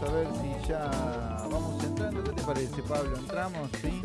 vamos a ver si ya vamos entrando. ¿Qué te parece, Pablo? ¿Entramos? Sí.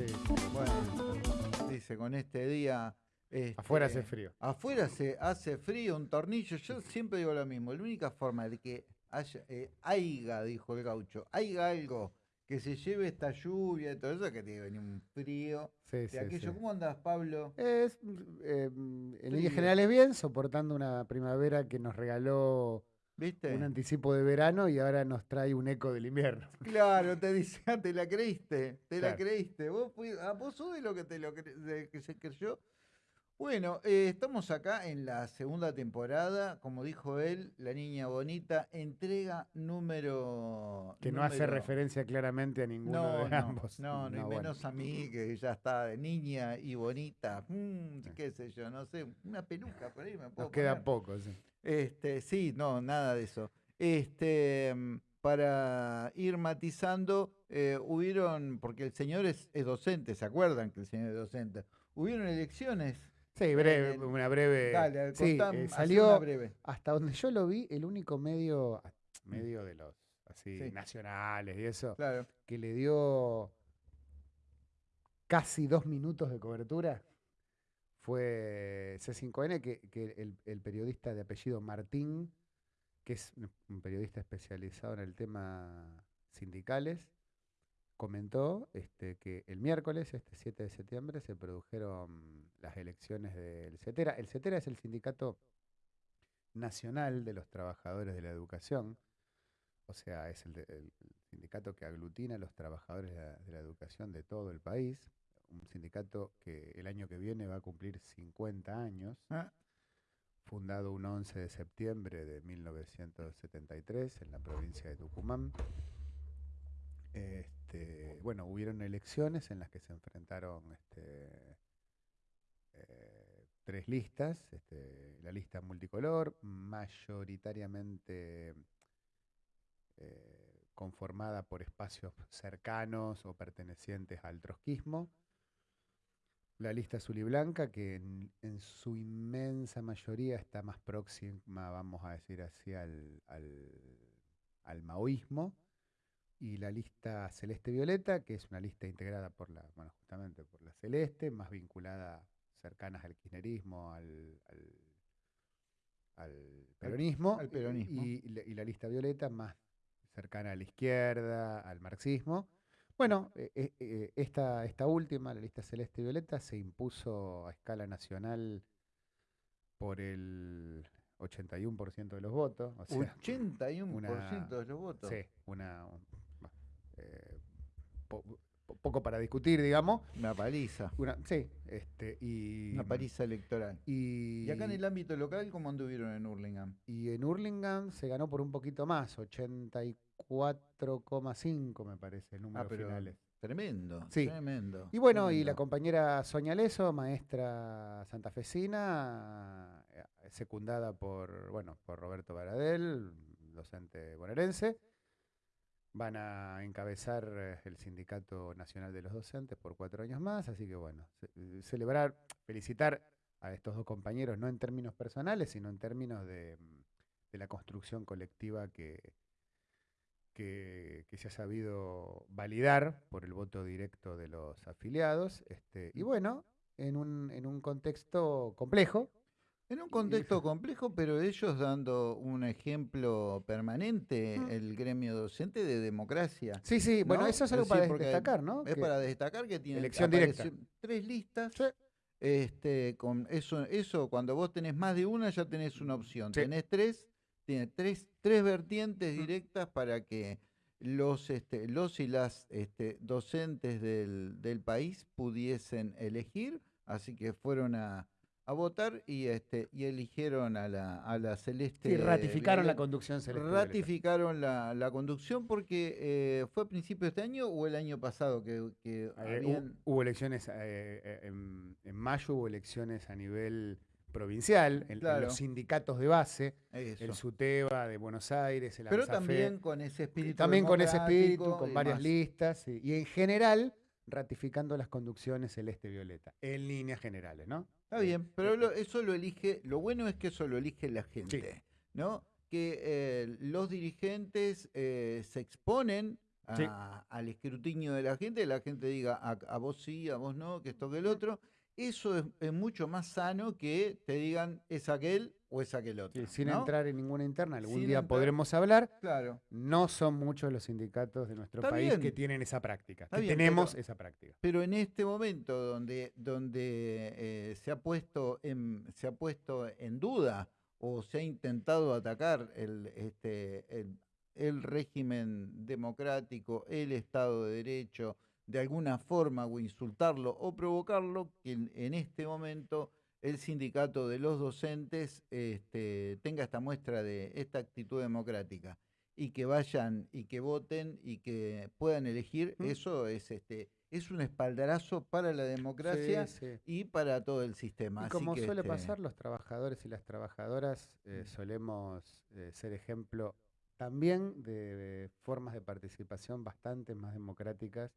Bueno, dice, con este día... este, Afuera hace frío. Afuera se hace frío, un tornillo. Yo siempre digo lo mismo. La única forma de que haya, eh, haiga, dijo el gaucho, haiga algo que se lleve esta lluvia y todo eso, que tiene que venir un frío. Sí, de sí, aquello. sí. ¿Cómo andas, Pablo? Es, eh, en líneas generales bien, soportando una primavera que nos regaló ¿Viste? un anticipo de verano y ahora nos trae un eco del invierno. Claro, te dice, ah, te la creíste, te la creíste. Vos, ah, vos sos de lo que te lo de que se creyó. Bueno, eh, estamos acá en la segunda temporada, como dijo él, La Niña Bonita, entrega número... Que no hace referencia claramente a ninguno No, de no, ambos. no, no, y bueno. menos a mí, que ya está de niña y bonita. mm, qué sé yo, no sé, una peluca por ahí me puedo Nos queda poner. poco, sí. Este, sí, no, nada de eso. Este, mm, para ir matizando, eh, hubieron, porque el señor es, es docente, ¿se acuerdan que el señor es docente? Hubieron elecciones. Sí, breve, el- una breve. Dale, sí, eh, salió una breve. hasta donde yo lo vi, el único medio, ah, medio de los así Sí. nacionales y eso, Claro. que le dio casi dos minutos de cobertura fue C5N, que, que el, periodista de apellido Martín, que es un- periodista especializado en el tema sindicales, comentó este, que el miércoles, este 7 de septiembre, se produjeron las elecciones del CETERA. El CETERA es el Sindicato Nacional de los Trabajadores de la Educación, o sea, es el, sindicato que aglutina a los trabajadores de la educación de todo el país, un sindicato que el año que viene va a cumplir 50 años, Ah, fundado un 11 de septiembre de 1973 en la provincia de Tucumán. Este, bueno, hubieron elecciones en las que se enfrentaron este, eh, tres listas, este, la lista multicolor, mayoritariamente eh, conformada por espacios cercanos o pertenecientes al trotskismo. La lista azul y blanca, que en, en su inmensa mayoría está más próxima, vamos a decir así, al, al, al maoísmo. Y la lista celeste-violeta, que es una lista integrada por la, bueno, justamente por la celeste, más vinculada, cercanas al kirchnerismo, al, al, al peronismo. al peronismo. Y, la- y la lista violeta, más cercana a la izquierda, al marxismo. Bueno, eh, eh, eh, esta, esta última, la lista celeste y violeta, se impuso a escala nacional por el 81% de los votos. O sea, 81% una- de los votos. sí, una, un- eh, po- po- poco para discutir, digamos. Una paliza. Una, sí, este, y, Una paliza electoral. y, Y acá en el ámbito local, ¿cómo anduvieron en Hurlingham? y en Hurlingham se ganó por un poquito más, 84,5 me parece, números Ah, pero finales. tremendo, Sí. tremendo. Y bueno, y la compañera Sonia Leso, maestra santafesina, eh, secundada por, bueno, por Roberto Baradel, docente bonaerense, van a encabezar eh, el Sindicato Nacional de los Docentes por cuatro años más, así que bueno, ce- eh, celebrar, felicitar a estos dos compañeros, no en términos personales, sino en términos de, mm, de la construcción colectiva que, que, que se ha sabido validar por el voto directo de los afiliados. Este, y bueno, en un, en un contexto complejo. En un contexto complejo, pero ellos dando un ejemplo permanente, el gremio docente de democracia. Sí, sí, bueno, ¿no? eso es algo Es para decir, destacar, ¿no? Es Que- para destacar que tienen Elección directa. apareció tres listas. Sí. Este, con eso, eso, cuando vos tenés más de una, ya tenés una opción. Sí. Tenés tres, tiene tres, tres vertientes Mm. directas para que los, este, los y las este, docentes del, del país pudiesen elegir. Así que fueron a, a votar y este, y eligieron a la, a la celeste. Sí, ratificaron la conducción celeste. Ratificaron la, la conducción porque eh, fue a principios de este año o el año pasado que, que Eh, habían- hubo elecciones, eh, eh, en, en mayo hubo elecciones a nivel provincial, en, en Claro. los sindicatos de base, eso. el SUTEBA de Buenos Aires, el Pero AMSAFE, también con ese espíritu. también con ese espíritu, con varias listas, y en general ratificando las conducciones celeste-violeta, en líneas generales, ¿no? Está bien, pero lo- eso lo elige, lo bueno es que eso lo elige la gente, Sí. ¿no? que eh, los dirigentes eh, se exponen Sí. al escrutinio de la gente, la gente diga a, a vos sí, a vos no, que esto que el otro. Eso es, es mucho más sano que te digan es aquel o es aquel otro. Sí, sin ¿no? entrar en ninguna interna, algún Sin día entrar- podremos hablar. Claro. No son muchos los sindicatos de nuestro Está país que tienen esa práctica, Está que bien, tenemos pero- esa práctica. Pero en este momento donde, donde eh, se, ha puesto en, se ha puesto en duda o se ha intentado atacar el, este, el, el régimen democrático, el Estado de Derecho, de alguna forma o insultarlo o provocarlo, que en, en este momento el sindicato de los docentes este, tenga esta muestra de esta actitud democrática y que vayan y que voten y que puedan elegir, ¿Mm? eso es este es un espaldarazo para la democracia Sí, sí. y para todo el sistema. Y Así como que, suele este, pasar, los trabajadores y las trabajadoras eh, Mm. solemos eh, ser ejemplo también de formas de participación bastante más democráticas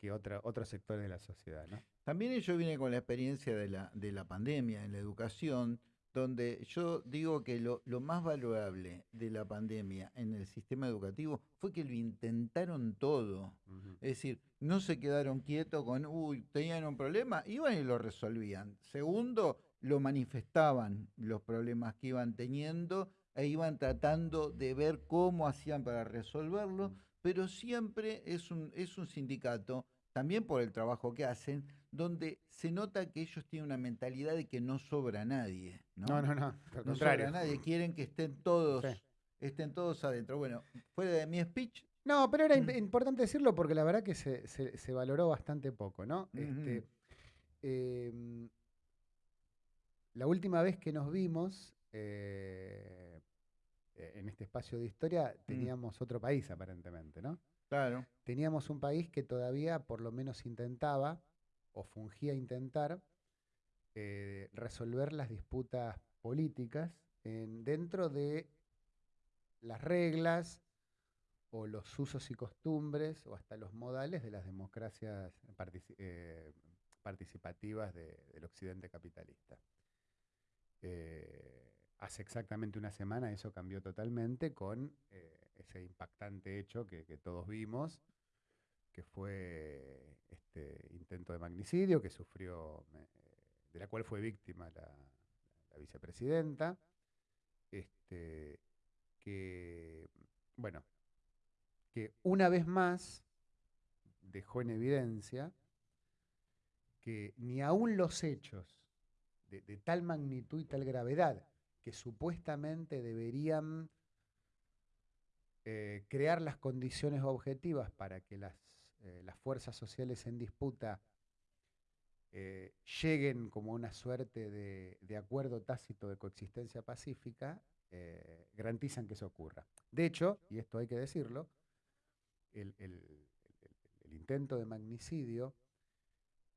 que otra, otros sectores de la sociedad. ¿no? También ello viene con la experiencia de la, de la pandemia en la educación, donde yo digo que lo, lo más valorable de la pandemia en el sistema educativo fue que lo intentaron todo. Es decir, no se quedaron quietos con, uy, tenían un problema, iban y lo resolvían. Segundo, lo manifestaban los problemas que iban teniendo e iban tratando de ver cómo hacían para resolverlo, pero siempre es un, es un sindicato, también por el trabajo que hacen, donde se nota que ellos tienen una mentalidad de que no sobra nadie. No, No, no, no, No contrario. sobra nadie, quieren que estén todos, Sí. estén todos adentro. Bueno, fuera de mi speech, No, pero era Mm. imp- importante decirlo porque la verdad que se, se- se valoró bastante poco, ¿no? Este, em, la última vez que nos vimos eh, en este espacio de historia Mm. teníamos otro país aparentemente, ¿no? claro. Teníamos un país que todavía por lo menos intentaba o fungía intentar eh, resolver las disputas políticas en- dentro de las reglas o los usos y costumbres o hasta los modales de las democracias eh, participativas de- del occidente capitalista. Eh, hace exactamente una semana eso cambió totalmente con eh, ese impactante hecho que, todos vimos, que fue este intento de magnicidio que sufrió, de la cual fue víctima la, vicepresidenta, este, que, bueno, que una vez más dejó en evidencia que ni aún los hechos de tal magnitud y tal gravedad que supuestamente deberían eh, crear las condiciones objetivas para que las, eh, las fuerzas sociales en disputa eh, lleguen como una suerte de, acuerdo tácito de coexistencia pacífica, garantizan que eso ocurra. De hecho, y esto hay que decirlo, el, intento de magnicidio,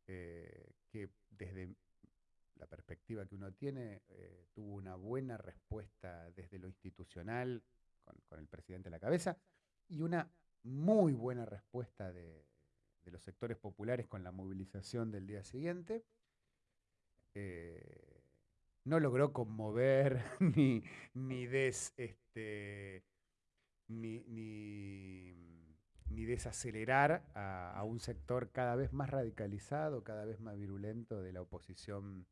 que desde la perspectiva que uno tiene, eh, tuvo una buena respuesta desde lo institucional, con, el presidente a la cabeza, y una muy buena respuesta de, los sectores populares con la movilización del día siguiente. Eh, no logró conmover ni, ni des, este, ni, ni, ni desacelerar a un sector cada vez más radicalizado, cada vez más virulento de la oposición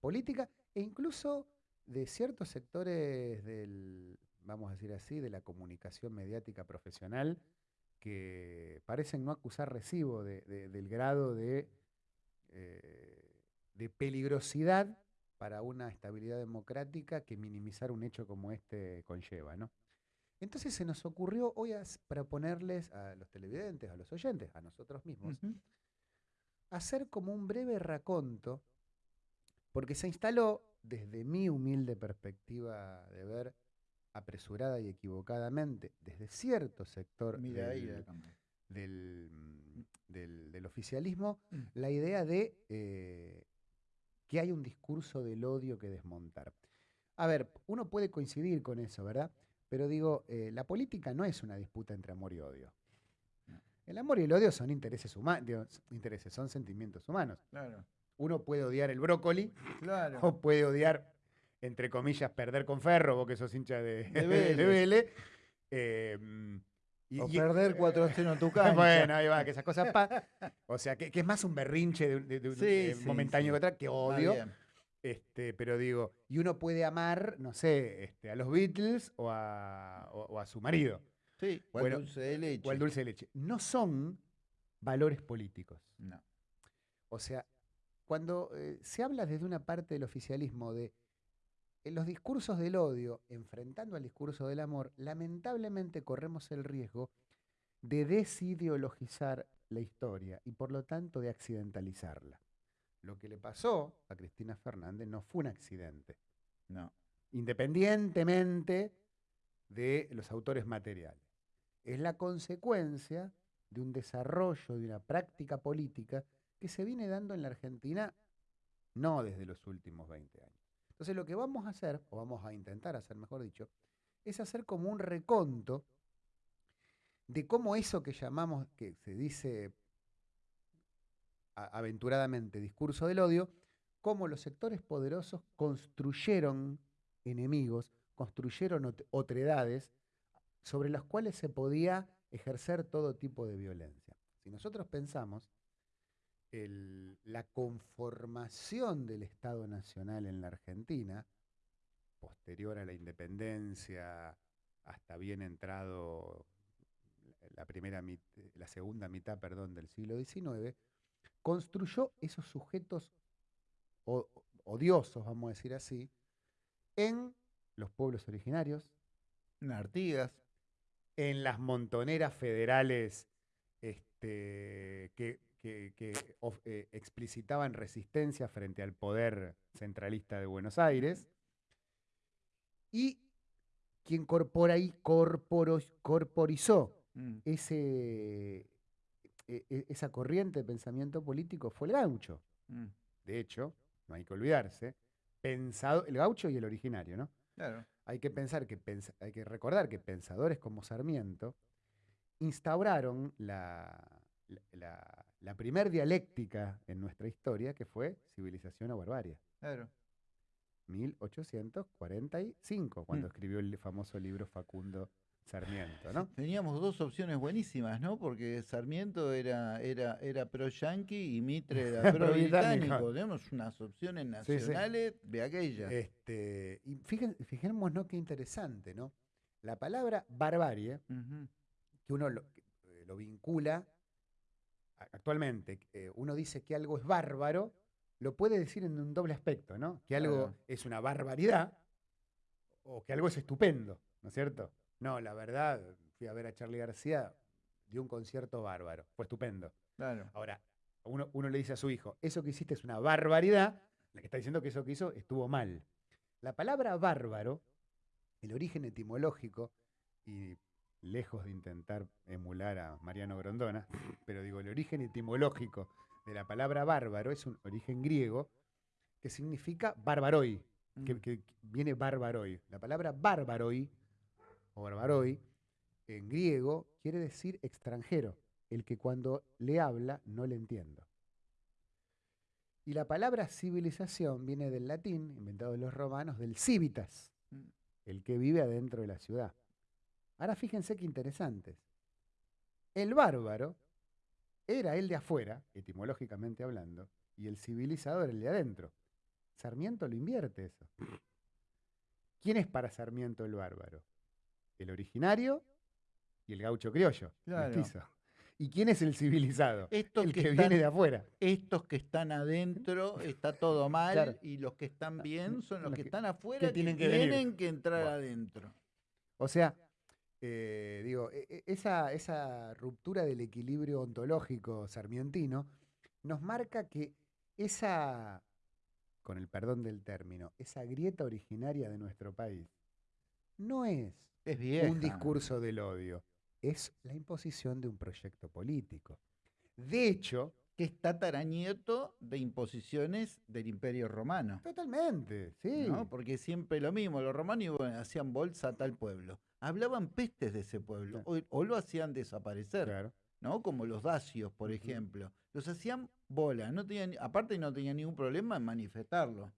política e incluso de ciertos sectores del, vamos a decir así, de la comunicación mediática profesional que parecen no acusar recibo de- de- del grado de, eh, de peligrosidad para una estabilidad democrática que minimizar un hecho como este conlleva, ¿no? Entonces se nos ocurrió hoy as- proponerles a los televidentes, a los oyentes, a nosotros mismos, hacer como un breve raconto, porque se instaló, desde mi humilde perspectiva de ver, apresurada y equivocadamente, desde cierto sector Mira del, del, mm, del- del oficialismo, Mm. la idea de eh, que hay un discurso del odio que desmontar. A ver, uno puede coincidir con eso, ¿verdad? Pero digo, eh, la política no es una disputa entre amor y odio. El amor y el odio son intereses humanos, intereses, son sentimientos humanos. Claro, Uno puede odiar el brócoli claro. o puede odiar entre comillas, perder con Ferro, vos que sos hincha de, De de Vélez. Vélez. eh, y- O y- perder 4-0 en tu cancha. Bueno, ahí va, que esas cosas pa- O sea, que, que es más un berrinche de, un- de- eh, sí, momentáneo sí. que otra, que odio. Este, pero digo, y uno puede amar, no sé, este, a los Beatles o a, o- o a su marido, Sí, o Bueno, dulce de leche. o al dulce de leche. No son valores políticos. No. O sea, cuando eh, se habla desde una parte del oficialismo de en los discursos del odio, enfrentando al discurso del amor, lamentablemente corremos el riesgo de desideologizar la historia y por lo tanto de accidentalizarla. Lo que le pasó a Cristina Fernández no fue un accidente, No. independientemente de los autores materiales. Es la consecuencia de un desarrollo de una práctica política que se viene dando en la Argentina no desde los últimos 20 años. Entonces lo que vamos a hacer, o vamos a intentar hacer, mejor dicho, es hacer como un reconto de cómo eso que llamamos, que se dice aventuradamente discurso del odio, cómo los sectores poderosos construyeron enemigos, construyeron ot- otredades sobre las cuales se podía ejercer todo tipo de violencia. Si nosotros pensamos la conformación del Estado Nacional en la Argentina, posterior a la independencia, hasta bien entrado la, primera la segunda mitad perdón, del siglo XIX, construyó esos sujetos odiosos, vamos a decir así, en los pueblos originarios, En Artigas. en las montoneras federales este, que, que- que of- eh, explicitaban resistencia frente al poder centralista de Buenos Aires, y quien corpora y corporos- corporizó Mm. ese, e- e- esa corriente de pensamiento político fue el gaucho. Mm. De hecho, no hay que olvidarse, pensado, el gaucho y el originario, ¿no? Claro. Hay que pensar que hay que recordar que pensadores como Sarmiento instauraron la, la, la- la primer dialéctica en nuestra historia, que fue civilización o barbarie. Claro. 1845, cuando Mm. escribió el famoso libro Facundo Sarmiento, ¿no? Teníamos dos opciones buenísimas, ¿no? Porque Sarmiento era, era, era pro yanqui y Mitre era pro Pro-británico. británico. Tenemos unas opciones Sí, sí. nacionales de aquella. Este, y fíjen, fijémonos qué interesante, ¿no? La palabra barbarie, que uno lo, eh, lo vincula actualmente, eh, uno dice que algo es bárbaro, lo puede decir en un doble aspecto, ¿no? Que algo Claro. es una barbaridad o que algo es estupendo, ¿no es cierto? No, la verdad, fui a ver a Charlie García, dio un concierto bárbaro, fue estupendo. Claro. Ahora, uno, uno le dice a su hijo, eso que hiciste es una barbaridad, la que está diciendo que eso que hizo estuvo mal. La palabra bárbaro, el origen etimológico, y lejos de intentar emular a Mariano Grondona, pero digo, el origen etimológico de la palabra bárbaro es un origen griego que significa barbaroi, que, Mm. que viene barbaroi. La palabra barbaroi o barbaroi en griego quiere decir extranjero, el que cuando le habla no le entiendo. Y la palabra civilización viene del latín, inventado de los romanos, del civitas, Mm. el que vive adentro de la ciudad. Ahora fíjense qué interesantes. El bárbaro era el de afuera, etimológicamente hablando, y el civilizador el de adentro. Sarmiento lo invierte eso. ¿Quién es para Sarmiento el bárbaro? El originario y el gaucho criollo, Claro. mestizo. ¿Y quién es el civilizado? Estos el que, que, están, viene de afuera. estos que están adentro está todo mal Claro. y los que están bien son los Los que que- están afuera que tienen tienen que venir. que, entrar Bueno. adentro. O sea, eh, digo, e- e- esa, esa ruptura del equilibrio ontológico sarmientino nos marca que esa, con el perdón del término, esa grieta originaria de nuestro país no es Es vieja. un discurso del odio, es la imposición de un proyecto político. De hecho, que es tataranieto de imposiciones del Imperio Romano. totalmente, sí. ¿no? Porque siempre lo mismo, los romanos hacían bolsa a tal pueblo. Hablaban pestes de ese pueblo, Claro. o, o lo hacían desaparecer, Claro. ¿no? Como los dacios, por ejemplo. Los hacían bola, no tenían, aparte no tenían ningún problema en manifestarlo.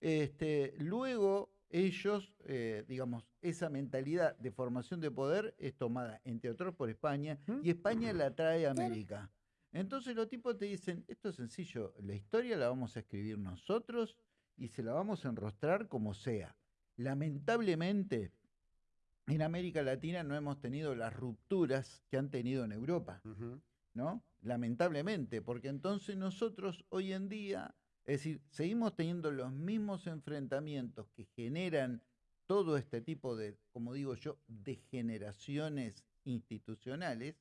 Este, luego ellos, eh, digamos, esa mentalidad de formación de poder es tomada, entre otros, por España, y España la trae a América. Entonces los tipos te dicen, esto es sencillo, la historia la vamos a escribir nosotros y se la vamos a enrostrar como sea. Lamentablemente, en América Latina no hemos tenido las rupturas que han tenido en Europa. ¿no? Lamentablemente, porque entonces nosotros hoy en día, es decir, seguimos teniendo los mismos enfrentamientos que generan todo este tipo de, como digo yo, degeneraciones institucionales,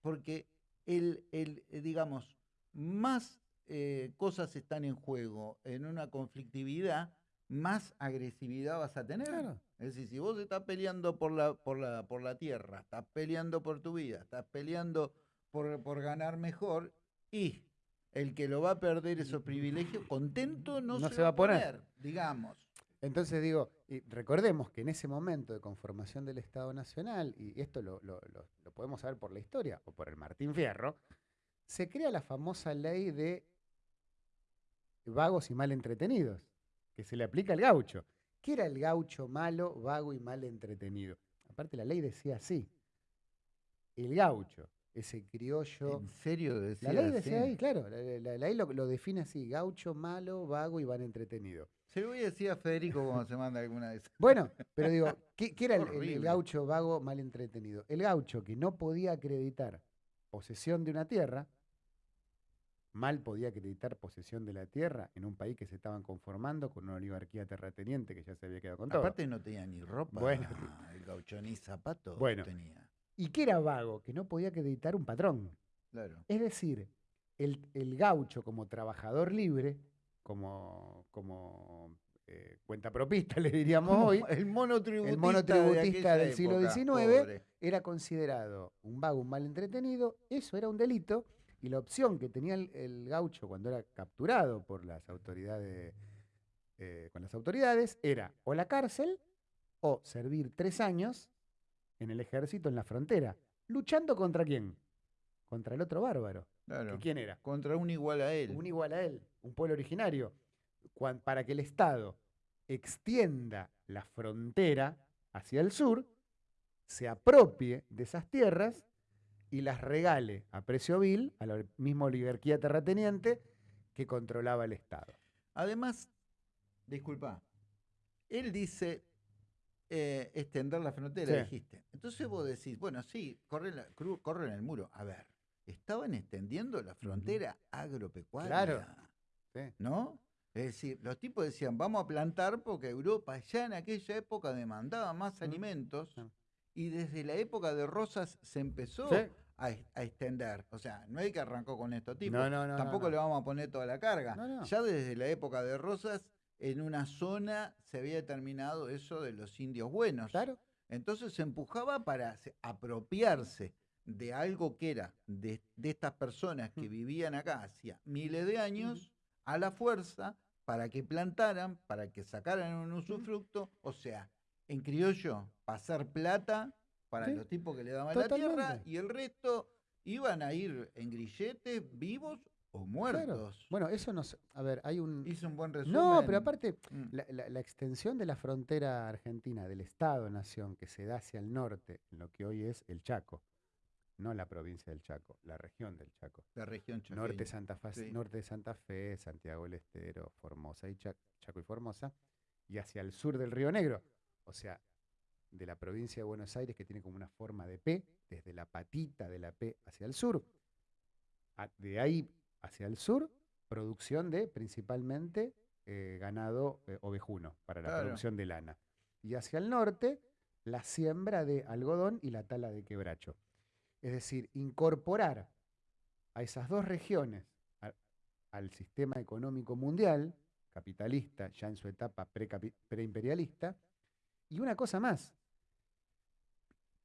porque el, el, eh, digamos, más eh, cosas están en juego en una conflictividad, más agresividad vas a tener. Claro. Es decir, si vos estás peleando por la, por la, por la tierra, estás peleando por tu vida, estás peleando por, por ganar mejor, y el que lo va a perder esos privilegios, contento no, se, va a poner, digamos. Entonces digo, y recordemos que en ese momento de conformación del Estado Nacional, y esto lo, lo- lo- lo podemos saber por la historia o por el Martín Fierro, se crea la famosa ley de vagos y mal entretenidos, que se le aplica al gaucho. ¿Qué era el gaucho malo, vago y mal entretenido? Aparte la ley decía así, el gaucho, ese criollo... ¿En serio decía La ley decía así? ahí, claro, la, la- la ley lo, lo define así, gaucho malo, vago y mal entretenido. Se lo voy a decir a Federico cuando se manda alguna de esas. Bueno, pero digo, ¿qué, qué era el- gaucho vago mal entretenido? El gaucho que no podía acreditar posesión de una tierra, mal podía acreditar posesión de la tierra en un país que se estaban conformando con una oligarquía terrateniente que ya se había quedado con todo. Aparte no tenía ni ropa, Bueno. el gaucho ni zapatos Bueno. tenía. ¿Y qué era vago? Que no podía acreditar un patrón. Claro. Es decir, el, el gaucho como trabajador libre, como, como eh, cuentapropista, le diríamos hoy, el monotributista, el monotributista de del siglo XIX pobre. era considerado un vago, un mal entretenido, eso era un delito, y la opción que tenía el, el gaucho cuando era capturado por las autoridades, eh, con las autoridades, era o la cárcel o servir tres años en el ejército en la frontera, luchando contra quién? Contra el otro bárbaro. ¿Que Claro. ¿Quién era? Contra un igual a él. un igual a él, un pueblo originario, para que el Estado extienda la frontera hacia el sur, se apropie de esas tierras y las regale a precio vil a la misma oligarquía terrateniente que controlaba el Estado. Además, disculpa, él dice eh, extender la frontera, Sí. dijiste. Entonces vos decís, bueno, sí, corren, la, corren el muro. A ver, estaban extendiendo la frontera agropecuaria. Sí. ¿No? Es decir, los tipos decían, vamos a plantar porque Europa ya en aquella época demandaba más alimentos. Y desde la época de Rosas se empezó Sí. a, es- a extender. O sea, no hay que arrancó con estos tipos. No, no, no, Tampoco le vamos a poner toda la carga. Ya desde la época de Rosas, en una zona se había determinado eso de los indios buenos. Claro. Entonces se empujaba para se- apropiarse de algo que era de, de estas personas que Mm. vivían acá hacía miles de años a la fuerza para que plantaran, para que sacaran un usufructo, o sea, en criollo, pasar plata para Sí, los tipos que le daban la tierra y el resto iban a ir en grilletes vivos o muertos. Bueno, eso nos... A ver, hay un... Hizo un buen resumen. No, pero aparte, Mm. La, la- la extensión de la frontera argentina, del Estado-Nación, que se da hacia el norte, en lo que hoy es el Chaco, no la provincia del Chaco, la región del Chaco. la región Norte. Santa Fa- sí. norte de Santa Fe, Santiago del Estero, Formosa y Cha- Chaco y Formosa, y hacia el sur del Río Negro, o sea, de la provincia de Buenos Aires, que tiene como una forma de P, desde la patita de la P hacia el sur. De ahí hacia el sur, producción de principalmente eh, ganado eh, ovejuno para la Claro. producción de lana. Y hacia el norte, la siembra de algodón y la tala de quebracho. Es decir, incorporar a esas dos regiones a- al sistema económico mundial, capitalista, ya en su etapa preimperialista, y una cosa más,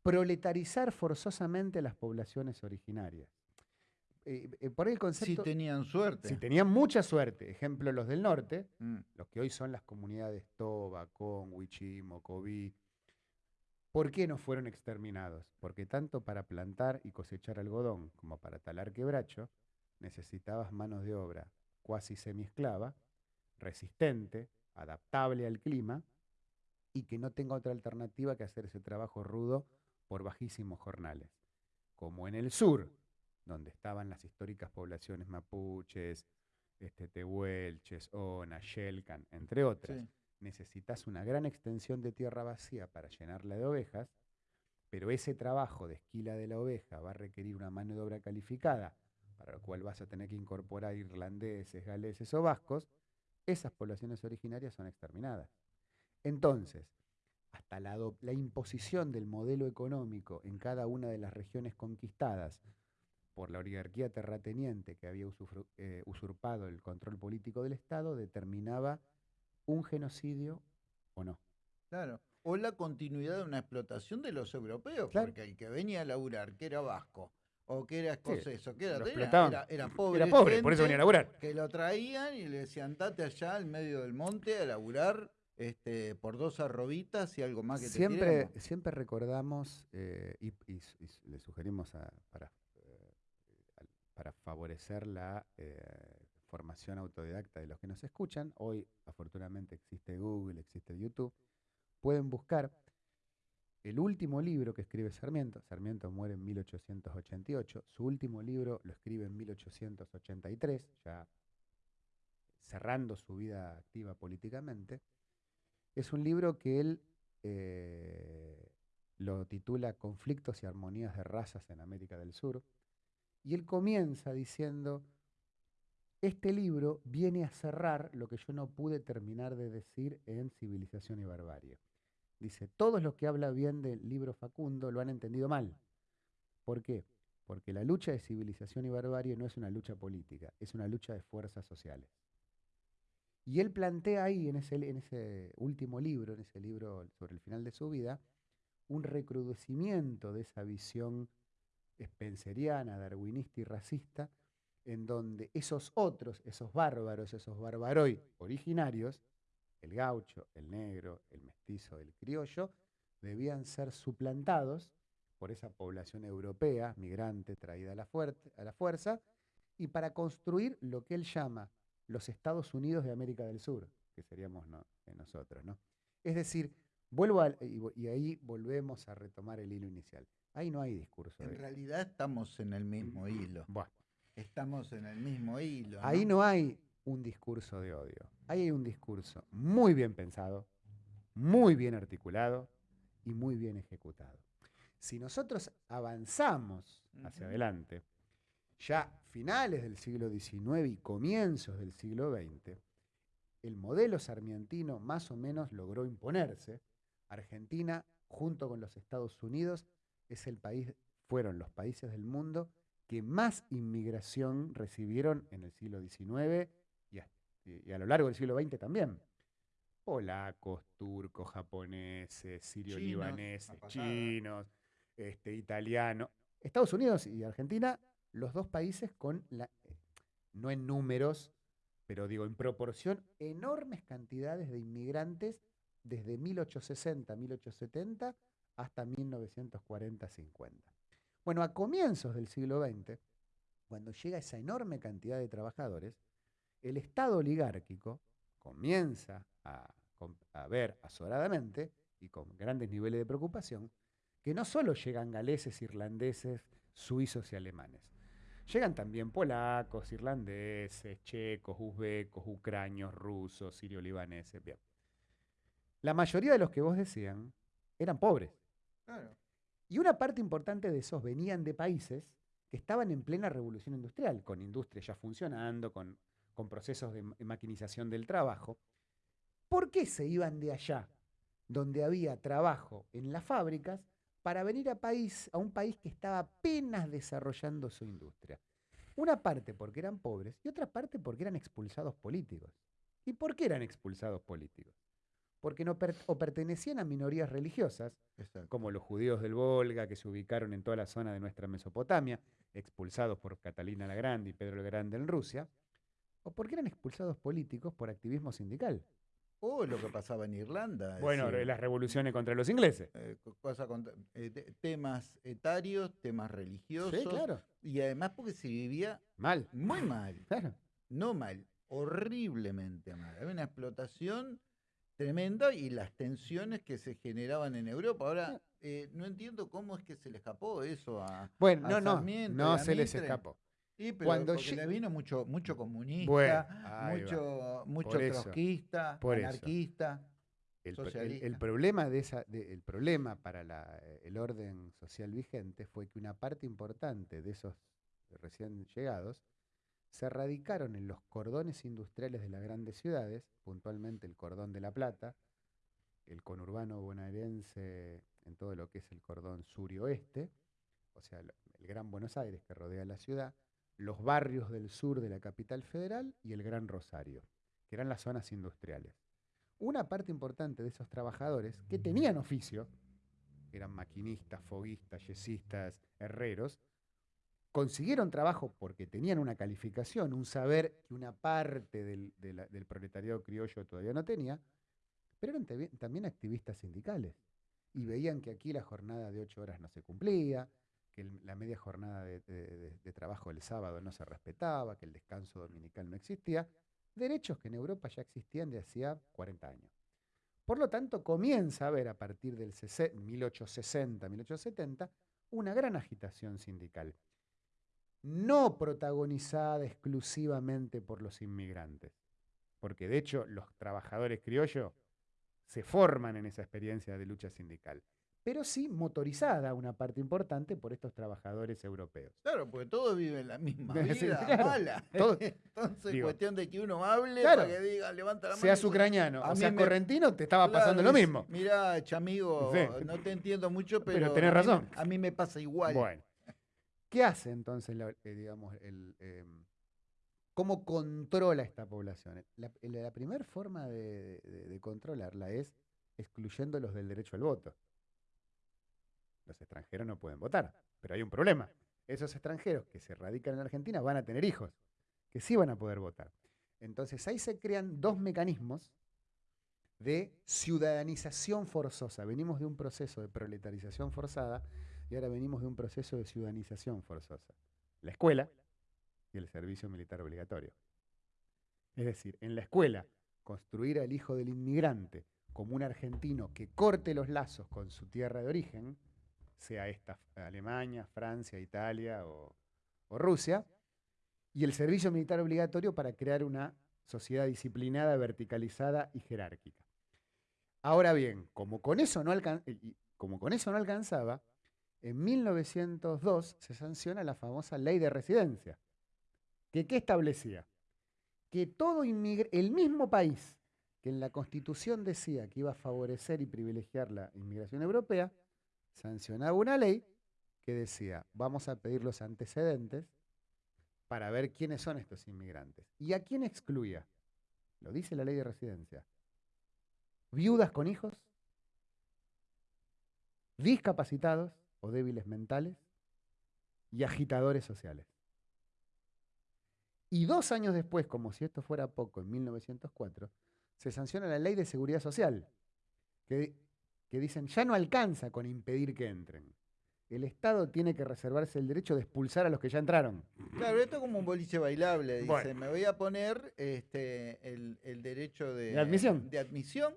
proletarizar forzosamente las poblaciones originarias. Eh, eh, por el Si concepto... tenían suerte. si tenían mucha suerte, ejemplo los del norte, Mm. los que hoy son las comunidades Toba, Con, Huichí, Mocoví, ¿por qué no fueron exterminados? Porque tanto para plantar y cosechar algodón como para talar quebracho, necesitabas manos de obra cuasi semiesclava, resistente adaptable al clima y que no tenga otra alternativa que hacer ese trabajo rudo por bajísimos jornales. Como en el sur, donde estaban las históricas poblaciones mapuches, este, tehuelches, ona, Shelkan, entre otras. Necesitas una gran extensión de tierra vacía para llenarla de ovejas, pero ese trabajo de esquila de la oveja va a requerir una mano de obra calificada, para lo cual vas a tener que incorporar irlandeses, galeses o vascos, esas poblaciones originarias son exterminadas. Entonces, hasta la, la, imposición del modelo económico en cada una de las regiones conquistadas por la oligarquía terrateniente que había eh, usurpado el control político del Estado, determinaba un genocidio o no. Claro. O la continuidad de una explotación de los europeos, porque el que venía a laburar, que era vasco, o que era escocés, o que era, era, pobre. Era pobre, por eso venía a laburar. Que lo traían y le decían, date allá al medio del monte a laburar este, por dos arrobitas y algo más que siempre, te Siempre recordamos, eh, y, le sugerimos para, eh, para favorecer la eh, formación autodidacta de los que nos escuchan, hoy afortunadamente existe Google, existe YouTube, pueden buscar el último libro que escribe Sarmiento, Sarmiento muere en 1888, su último libro lo escribe en 1883, ya cerrando su vida activa políticamente, es un libro que él eh, lo titula Conflictos y Armonías de Razas en América del Sur. Y él comienza diciendo, este libro viene a cerrar lo que yo no pude terminar de decir en Civilización y Barbarie. Dice, todos los que hablan bien del libro Facundo lo han entendido mal. ¿Por qué? Porque la lucha de civilización y barbarie no es una lucha política, es una lucha de fuerzas sociales. Y él plantea ahí, en ese, último libro, en ese libro sobre el final de su vida, un recrudecimiento de esa visión spenceriana, darwinista y racista, en donde esos otros, esos bárbaros, esos barbaroi originarios, el gaucho, el negro, el mestizo, el criollo, debían ser suplantados por esa población europea, migrante, traída a la fuerza, y para construir lo que él llama los Estados Unidos de América del Sur, que seríamos nosotros. ¿no? Es decir, vuelvo y, ahí volvemos a retomar el hilo inicial. Ahí no hay discurso. En realidad estamos en el mismo hilo. Estamos en el mismo hilo. Ahí no hay un discurso de odio. Ahí hay un discurso muy bien pensado, muy bien articulado y muy bien ejecutado. Si nosotros avanzamos hacia adelante, ya finales del siglo XIX y comienzos del siglo XX, el modelo sarmientino más o menos logró imponerse. Argentina, junto con los Estados Unidos, es el país, fueron los países del mundo que más inmigración recibieron en el siglo XIX y a, lo largo del siglo XX también. Polacos, turcos, japoneses, sirio-libaneses, chinos, este, italianos. Estados Unidos y Argentina los dos países con, la, no en números, pero digo en proporción, enormes cantidades de inmigrantes desde 1860, 1870 hasta 1940-50. Bueno, a comienzos del siglo XX, cuando llega esa enorme cantidad de trabajadores, el Estado oligárquico comienza a, a ver azoradamente y con grandes niveles de preocupación que no solo llegan galeses, irlandeses, suizos y alemanes, Llegan también polacos, irlandeses, checos, uzbecos, ucranios, rusos, sirio-libaneses. Bien. La mayoría de los que vos decían eran pobres. Y una parte importante de esos venían de países que estaban en plena revolución industrial, con industria ya funcionando, con, con procesos de maquinización del trabajo. ¿Por qué se iban de allá, donde había trabajo en las fábricas, para venir a, país, a un país que estaba apenas desarrollando su industria. Una parte porque eran pobres y otra parte porque eran expulsados políticos. ¿Y por qué eran expulsados políticos? Porque no o pertenecían a minorías religiosas, como los judíos del Volga, que se ubicaron en toda la zona de nuestra Mesopotamia, expulsados por Catalina la Grande y Pedro el Grande en Rusia, o porque eran expulsados políticos por activismo sindical. O lo que pasaba en Irlanda. Bueno, las revoluciones contra los ingleses. Eh, eh, temas etarios, temas religiosos. Sí, claro. Y además porque se vivía mal. Muy mal. No mal. horriblemente mal. Había una explotación tremenda y las tensiones que se generaban en Europa. Ahora, eh, no entiendo cómo es que se le escapó eso a. Bueno, a no, no, Sarmiento no se les escapó. Sí, pero Cuando porque le vino mucho, mucho comunista, Bueno, mucho, mucho Por eso, trotskista, por eso. anarquista. El, el- problema de esa, de- el problema para la- eh, el orden social vigente fue que una parte importante de esos recién llegados se radicaron en los cordones industriales de las grandes ciudades, puntualmente el cordón de La Plata, el conurbano bonaerense en todo lo que es el cordón sur y oeste, o sea, el Gran Buenos Aires que rodea la ciudad, los barrios del sur de la capital federal y el Gran Rosario, que eran las zonas industriales. Una parte importante de esos trabajadores que tenían oficio, eran maquinistas, foguistas, yesistas, herreros, consiguieron trabajo porque tenían una calificación, un saber que una parte del, del proletariado criollo todavía no tenía, pero eran también activistas sindicales y veían que aquí la jornada de ocho horas no se cumplía, que la media jornada de, de- trabajo el sábado no se respetaba, que el descanso dominical no existía, derechos que en Europa ya existían de hacía 40 años. Por lo tanto, comienza a haber a partir del 1860, 1870, una gran agitación sindical, no protagonizada exclusivamente por los inmigrantes, porque de hecho los trabajadores criollos se forman en esa experiencia de lucha sindical, pero sí motorizada una parte importante por estos trabajadores europeos. Claro, porque todos viven la misma Sí, vida claro. mala. Todo- Entonces, digo, cuestión de que uno hable claro, para que diga, levanta la mano. Seas ucraniano o seas me- correntino, te estaba pasando lo mismo. Mira, chamigo, Sí. no te entiendo mucho, pero, Pero tenés a mí me- razón. A mí me pasa igual. Bueno, ¿qué hace entonces, la- eh, digamos, el, em, cómo controla esta población? La, la primera forma de, de- de controlarla es excluyéndolos del derecho al voto. Los extranjeros no pueden votar, pero hay un problema. Esos extranjeros que se radican en Argentina van a tener hijos, que sí van a poder votar. Entonces ahí se crean dos mecanismos de ciudadanización forzosa. Venimos de un proceso de proletarización forzada y ahora venimos de un proceso de ciudadanización forzosa. La escuela y el servicio militar obligatorio. Es decir, en la escuela, construir al hijo del inmigrante como un argentino que corte los lazos con su tierra de origen, sea esta Alemania, Francia, Italia o, Rusia, y el servicio militar obligatorio para crear una sociedad disciplinada, verticalizada y jerárquica. Ahora bien, como con eso no, alcan- como con eso no alcanzaba, en 1902 se sanciona la famosa ley de residencia, que ¿qué establecía? Que todo el mismo país que en la Constitución decía que iba a favorecer y privilegiar la inmigración europea, sancionaba una ley que decía, vamos a pedir los antecedentes para ver quiénes son estos inmigrantes. ¿Y a quién excluía? Lo dice la ley de residencia. Viudas con hijos, discapacitados o débiles mentales y agitadores sociales. Y dos años después, como si esto fuera poco, en 1904, se sanciona la ley de seguridad social, que, que dicen ya no alcanza con impedir que entren. El Estado tiene que reservarse el derecho de expulsar a los que ya entraron. Claro, esto es como un boliche bailable. Dice, Bueno. me voy a poner este, el, el derecho de, De admisión. de admisión.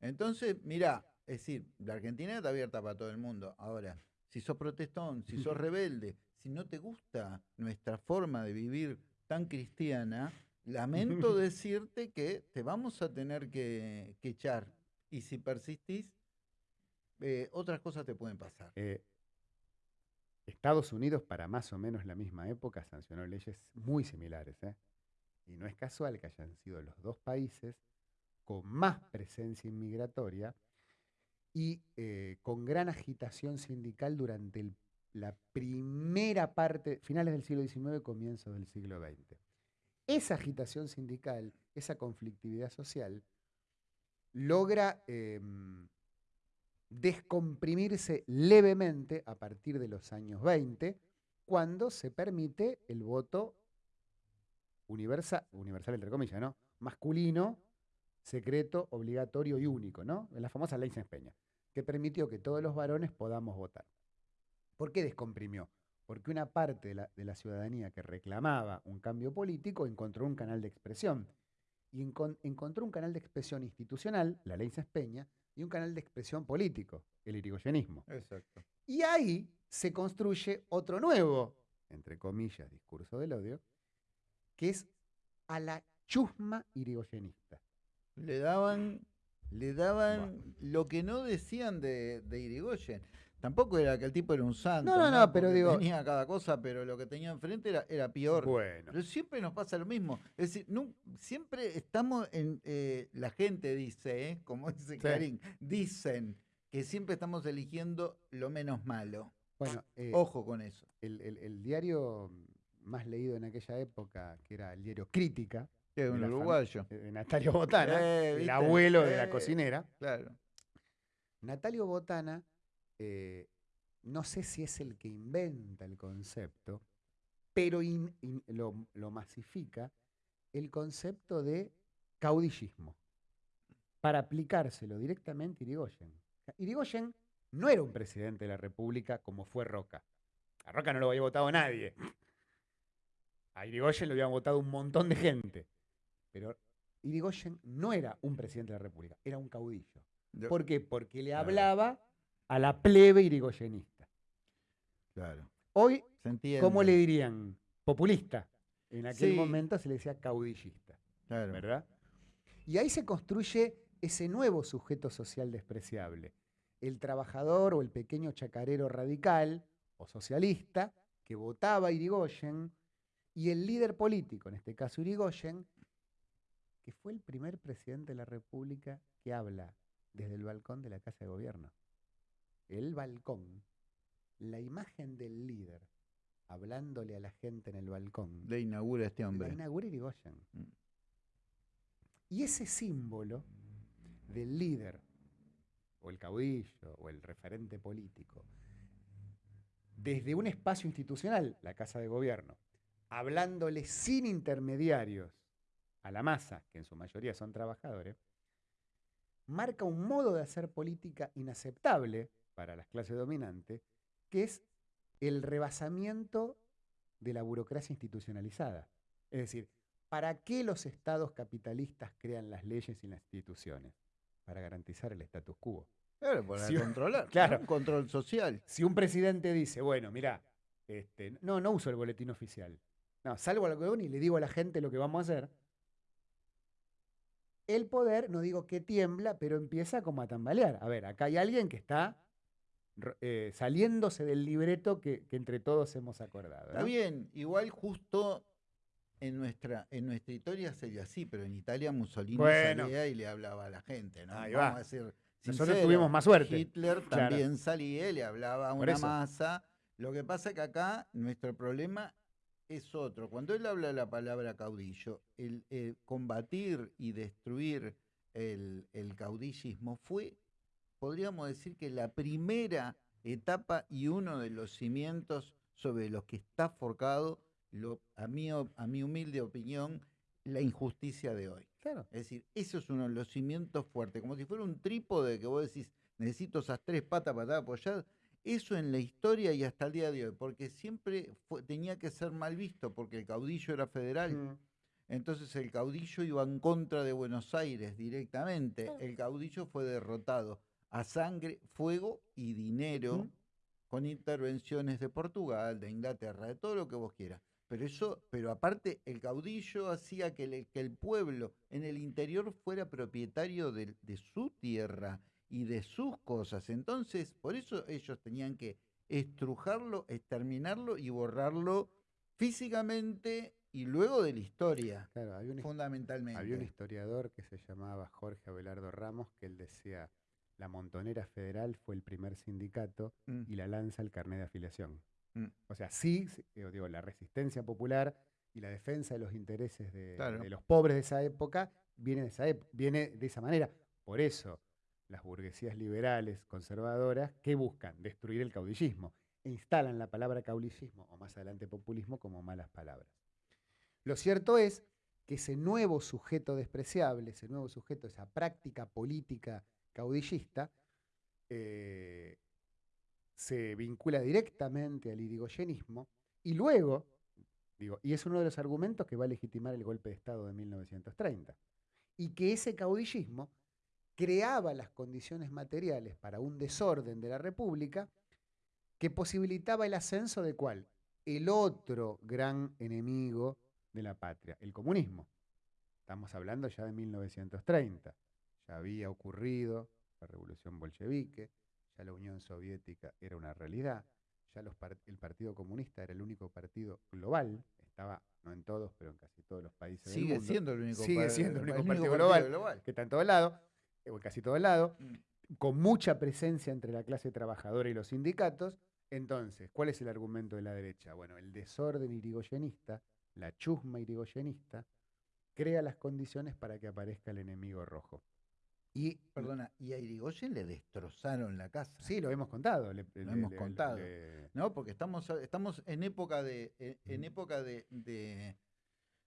Entonces, mirá, es decir, la Argentina está abierta para todo el mundo. Ahora, si sos protestón, si sos rebelde, si no te gusta nuestra forma de vivir tan cristiana, lamento decirte que te vamos a tener que, que echar. Y si persistís, eh, otras cosas te pueden pasar. Eh, Estados Unidos, para más o menos la misma época, sancionó leyes muy similares. ¿eh? Y no es casual que hayan sido los dos países con más presencia inmigratoria y eh, con gran agitación sindical durante el- la primera parte, finales del siglo XIX, comienzos del siglo XX. Esa agitación sindical, esa conflictividad social, logra em, descomprimirse levemente a partir de los años 20, cuando se permite el voto universal, universal entre comillas, ¿no? Masculino, secreto, obligatorio y único, ¿no? La famosa ley Sáenz Peña, que permitió que todos los varones podamos votar. ¿Por qué descomprimió? porque una parte de la, de la ciudadanía que reclamaba un cambio político encontró un canal de expresión. Y encon- encontró un canal de expresión institucional, la ley Peña, y un canal de expresión político, el irigoyenismo. Exacto. Y ahí se construye otro nuevo, entre comillas, discurso del odio, que es a la chusma irigoyenista. Le daban, le daban lo que no decían de, de Irigoyen. Tampoco era que el tipo era un santo. No, no, no, pero digo- Tenía cada cosa, pero lo que tenía enfrente era, era peor. Bueno, Pero siempre nos pasa lo mismo. Es decir, siempre estamos en. eh, la gente dice, ¿eh? como dice Karim, dicen que siempre estamos eligiendo lo menos malo. bueno eh, Ojo con eso. el, el- el diario más leído en aquella época, que era el diario Crítica, Que un uruguayo. eh, de Natalio Botana, el abuelo de la cocinera. Claro. Natalio Botana, eh, no sé si es el que inventa el concepto, pero in- in- lo, lo masifica, el concepto de caudillismo, para aplicárselo directamente a Irigoyen. Irigoyen no era un presidente de la República como fue Roca. A Roca no lo había votado nadie. A Irigoyen lo habían votado un montón de gente. Pero Irigoyen no era un presidente de la República, era un caudillo. ¿Por qué? Porque le hablaba a la plebe irigoyenista. Claro. Hoy. ¿cómo le dirían? Populista. En aquel Sí. momento se le decía caudillista, Claro. ¿verdad? Y ahí se construye ese nuevo sujeto social despreciable. El trabajador o el pequeño chacarero radical o socialista que votaba a Irigoyen y el líder político, en este caso Irigoyen, que fue el primer presidente de la República que habla desde el balcón de la Casa de Gobierno. El balcón, la imagen del líder hablándole a la gente en el balcón, Le inaugura este la hombre. inaugura Irigoyen. Mm. Y ese símbolo del líder, o el caudillo, o el referente político, desde un espacio institucional, la Casa de Gobierno, hablándole sin intermediarios a la masa, que en su mayoría son trabajadores, marca un modo de hacer política inaceptable para las clases dominantes, que es el rebasamiento de la burocracia institucionalizada. Es decir, ¿para qué los estados capitalistas crean las leyes y las instituciones? Para garantizar el status quo. Claro, para controlar. claro. Un control social. Si un presidente dice, bueno, mira, este, no, no uso el boletín oficial. No, salgo a la columna y le digo a la gente lo que vamos a hacer. El poder, no digo que tiembla, pero empieza como a tambalear. A ver, acá hay alguien que está eh, saliéndose del libreto que, que entre todos hemos acordado. Está ¿no? bien, igual justo en nuestra, en nuestra historia sería así, pero en Italia Mussolini Bueno. salía y le hablaba a la gente, ¿no? Ahí Vamos va. a decir Nosotros tuvimos más suerte. Hitler Claro. también salía y le hablaba a una masa. Lo que pasa es que acá nuestro problema es otro. Cuando él habla la palabra caudillo, el eh, combatir y destruir el, el caudillismo fue, podríamos decir que la primera etapa y uno de los cimientos sobre los que está forjado, lo, a, mi, a mi humilde opinión, la injusticia de hoy. Claro. Es decir, eso es uno de los cimientos fuertes, como si fuera un trípode que vos decís, necesito esas tres patas para estar apoyado. Eso en la historia y hasta el día de hoy, porque siempre fue- tenía que ser mal visto, porque el caudillo era federal. Mm. Entonces el caudillo iba en contra de Buenos Aires directamente. El caudillo fue derrotado a sangre, fuego y dinero con intervenciones de Portugal, de Inglaterra, de todo lo que vos quieras. Pero eso, pero aparte el caudillo hacía que, el- que el pueblo en el interior fuera propietario de, de su tierra y de sus cosas. Entonces, por eso ellos tenían que estrujarlo, exterminarlo y borrarlo físicamente y luego de la historia, Claro, había un, fundamentalmente. había un historiador que se llamaba Jorge Abelardo Ramos que él decía, la Montonera Federal fue el primer sindicato Mm, y la lanza el carnet de afiliación. mm. O sea, sí, digo, la resistencia popular y la defensa de los intereses de, Claro. de los pobres de esa época viene de esa, ep- viene de esa manera. Por eso, las burguesías liberales, conservadoras, ¿qué buscan? Destruir el caudillismo. E instalan la palabra caudillismo, o más adelante populismo, como malas palabras. Lo cierto es que ese nuevo sujeto despreciable, ese nuevo sujeto, esa práctica política caudillista, eh, se vincula directamente al irigoyenismo y luego, digo, y es uno de los argumentos que va a legitimar el golpe de Estado de 1930, y que ese caudillismo creaba las condiciones materiales para un desorden de la República que posibilitaba el ascenso de cuál? El otro gran enemigo de la patria, el comunismo. Estamos hablando ya de 1930. Ya había ocurrido la revolución bolchevique, ya la Unión Soviética era una realidad, ya el Partido Comunista era el único partido global, estaba no en todos, pero en casi todos los países Sigue del mundo. siendo el único, Sigue siendo el único partido partido global. global. que está en todos lados, eh, o casi todos lados, Mm. con mucha presencia entre la clase trabajadora y los sindicatos. Entonces, ¿cuál es el argumento de la derecha? Bueno, el desorden irigoyenista, la chusma irigoyenista, crea las condiciones para que aparezca el enemigo rojo. Y, Perdona, y a Irigoyen le destrozaron la casa. sí, lo hemos contado. le- le- hemos le- contado. No, porque estamos, estamos en época de, en- en época de, de,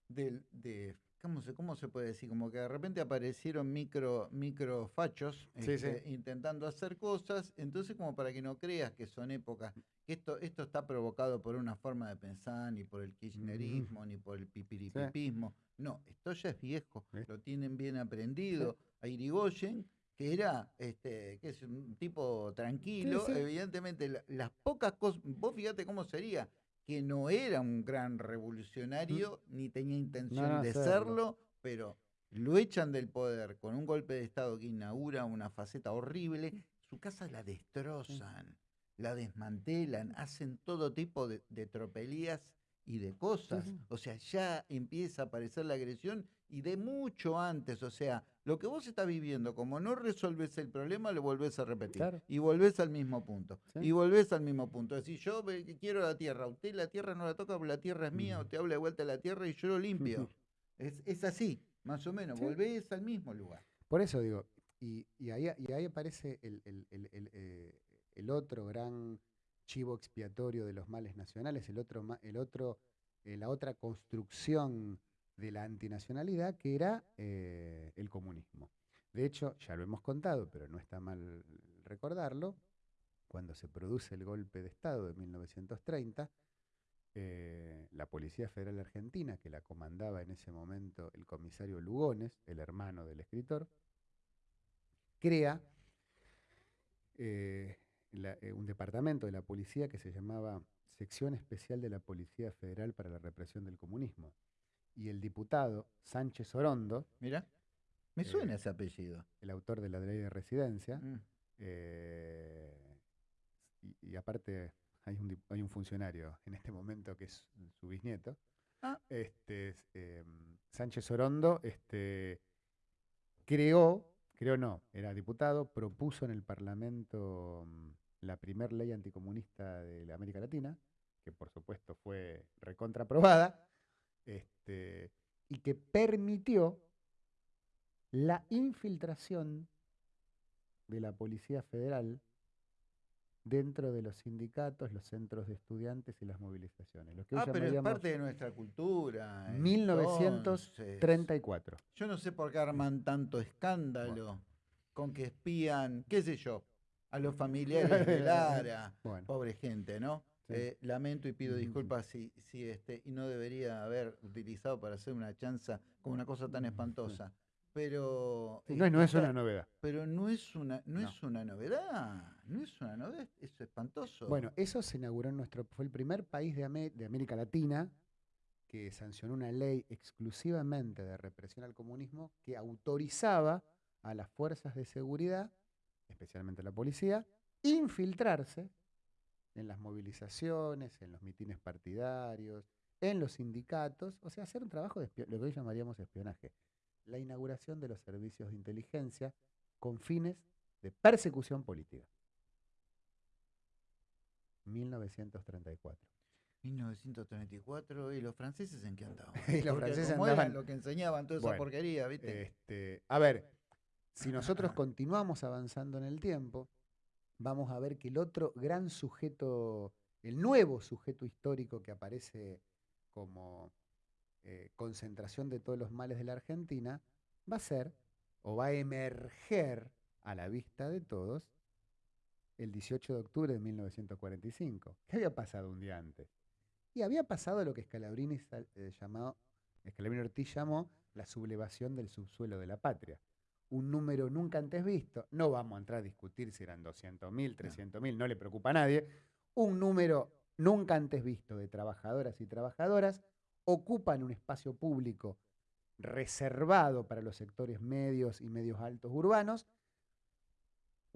de- ¿cómo se, cómo se puede decir? Como que de repente aparecieron micro, microfachos Sí, este, sí. intentando hacer cosas, entonces como para que no creas que son épocas, que esto, esto está provocado por una forma de pensar, ni por el kirchnerismo, ni por el pipiripipismo. No, esto ya es viejo, lo tienen bien aprendido. A Irigoyen, que era, este, que es un tipo tranquilo, evidentemente la- las pocas cosas, vos fíjate cómo sería, que no era un gran revolucionario, ni tenía intención no, de serlo. serlo, pero lo echan del poder con un golpe de Estado que inaugura una faceta horrible, su casa la destrozan, la desmantelan, hacen todo tipo de, de tropelías y de cosas. O sea, ya empieza a aparecer la agresión y de mucho antes. O sea, lo que vos estás viviendo, como no resolves el problema, lo volvés a repetir. Claro. Y volvés al mismo punto. Sí. Y volvés al mismo punto. Es decir, yo quiero la tierra, usted la tierra no la toca porque la tierra es mía, usted habla de vuelta a la tierra y yo lo limpio. Es, es así, más o menos. Sí. Volvés al mismo lugar. Por eso digo, y, y ahí, y ahí aparece el, el- el- el, eh, el otro gran chivo expiatorio de los males nacionales, el otro, eh, la otra construcción de la antinacionalidad que era eh, el comunismo. De hecho, ya lo hemos contado, pero no está mal recordarlo, cuando se produce el golpe de Estado de 1930, eh, la Policía Federal Argentina, que la comandaba en ese momento el comisario Lugones, el hermano del escritor, crea la- eh, un departamento de la policía que se llamaba Sección Especial de la Policía Federal para la Represión del Comunismo. Y el diputado Sánchez Orondo, Mira, me suena Eh, ese apellido. el autor de la ley de residencia, Mm. eh, y, y aparte hay un, hay un funcionario en este momento que es su bisnieto, Ah. este, es, em, Sánchez Orondo, este, creó, creó no, era diputado, propuso en el Parlamento mm, la primer ley anticomunista de la América Latina, que por supuesto fue recontraprobada, este, y que permitió la infiltración de la Policía Federal dentro de los sindicatos, los centros de estudiantes y las movilizaciones. Lo que hoy Ah, pero es parte de nuestra cultura. 1934. 34. Yo no sé por qué arman tanto escándalo con que espían, qué sé yo, a los familiares de Lara. Bueno, Pobre gente, ¿no? Sí. Eh, lamento y pido disculpas si, si este, y no debería haber utilizado para hacer una chanza como una cosa tan Ujú. espantosa. Pero, no, es- no es está- una novedad. pero no es una, no, No. es una novedad, no es una novedad, es espantoso. Bueno, eso se inauguró en nuestro, fue el primer país de, de América Latina que sancionó una ley exclusivamente de represión al comunismo que autorizaba a las fuerzas de seguridad, especialmente la policía, infiltrarse en las movilizaciones, en los mitines partidarios, en los sindicatos, o sea, hacer un trabajo de lo que hoy llamaríamos espionaje. La inauguración de los servicios de inteligencia con fines de persecución política. 1934. 1934, ¿y los franceses en qué andaban? Y los Porque franceses como eran andaban- lo que enseñaban toda esa porquería, ¿viste? Este, a ver, si nosotros continuamos avanzando en el tiempo, vamos a ver que el otro gran sujeto, el nuevo sujeto histórico que aparece como eh, concentración de todos los males de la Argentina, va a ser o va a emerger a la vista de todos el 18 de octubre de 1945. ¿Qué había pasado un día antes? Y había pasado lo que Scalabrini, eh, llamó, Scalabrini Ortiz llamó la sublevación del subsuelo de la patria. Un número nunca antes visto, no vamos a entrar a discutir si eran 200.000, 300.000, no le preocupa a nadie, un número nunca antes visto de trabajadoras y trabajadoras ocupan un espacio público reservado para los sectores medios y medios altos urbanos,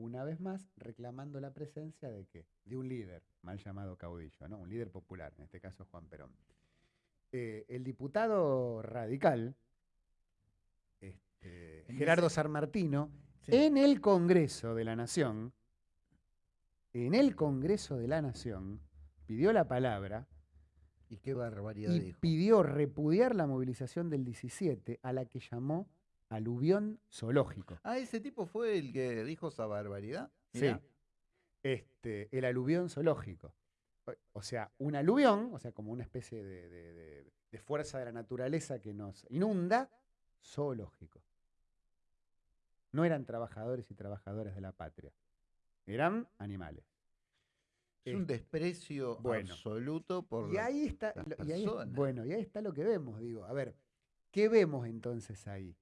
una vez más reclamando la presencia de qué? De un líder, mal llamado caudillo, ¿no? Un líder popular, en este caso Juan Perón. Eh, el diputado radical, este, Gerardo Sarmartino, en el Congreso de la Nación, en el Congreso de la Nación, pidió la palabra y qué barbaridad y pidió repudiar la movilización del 17 a la que llamó aluvión zoológico. Ah, ese tipo fue el que dijo esa barbaridad. Sí. Este, el aluvión zoológico. O sea, un aluvión, o sea, como una especie de, de fuerza de la naturaleza que nos inunda, zoológico. No eran trabajadores y trabajadoras de la patria, eran animales. Es un desprecio absoluto por y ahí está, bueno, y ahí está lo que vemos, digo. A ver, ¿qué vemos entonces ahí?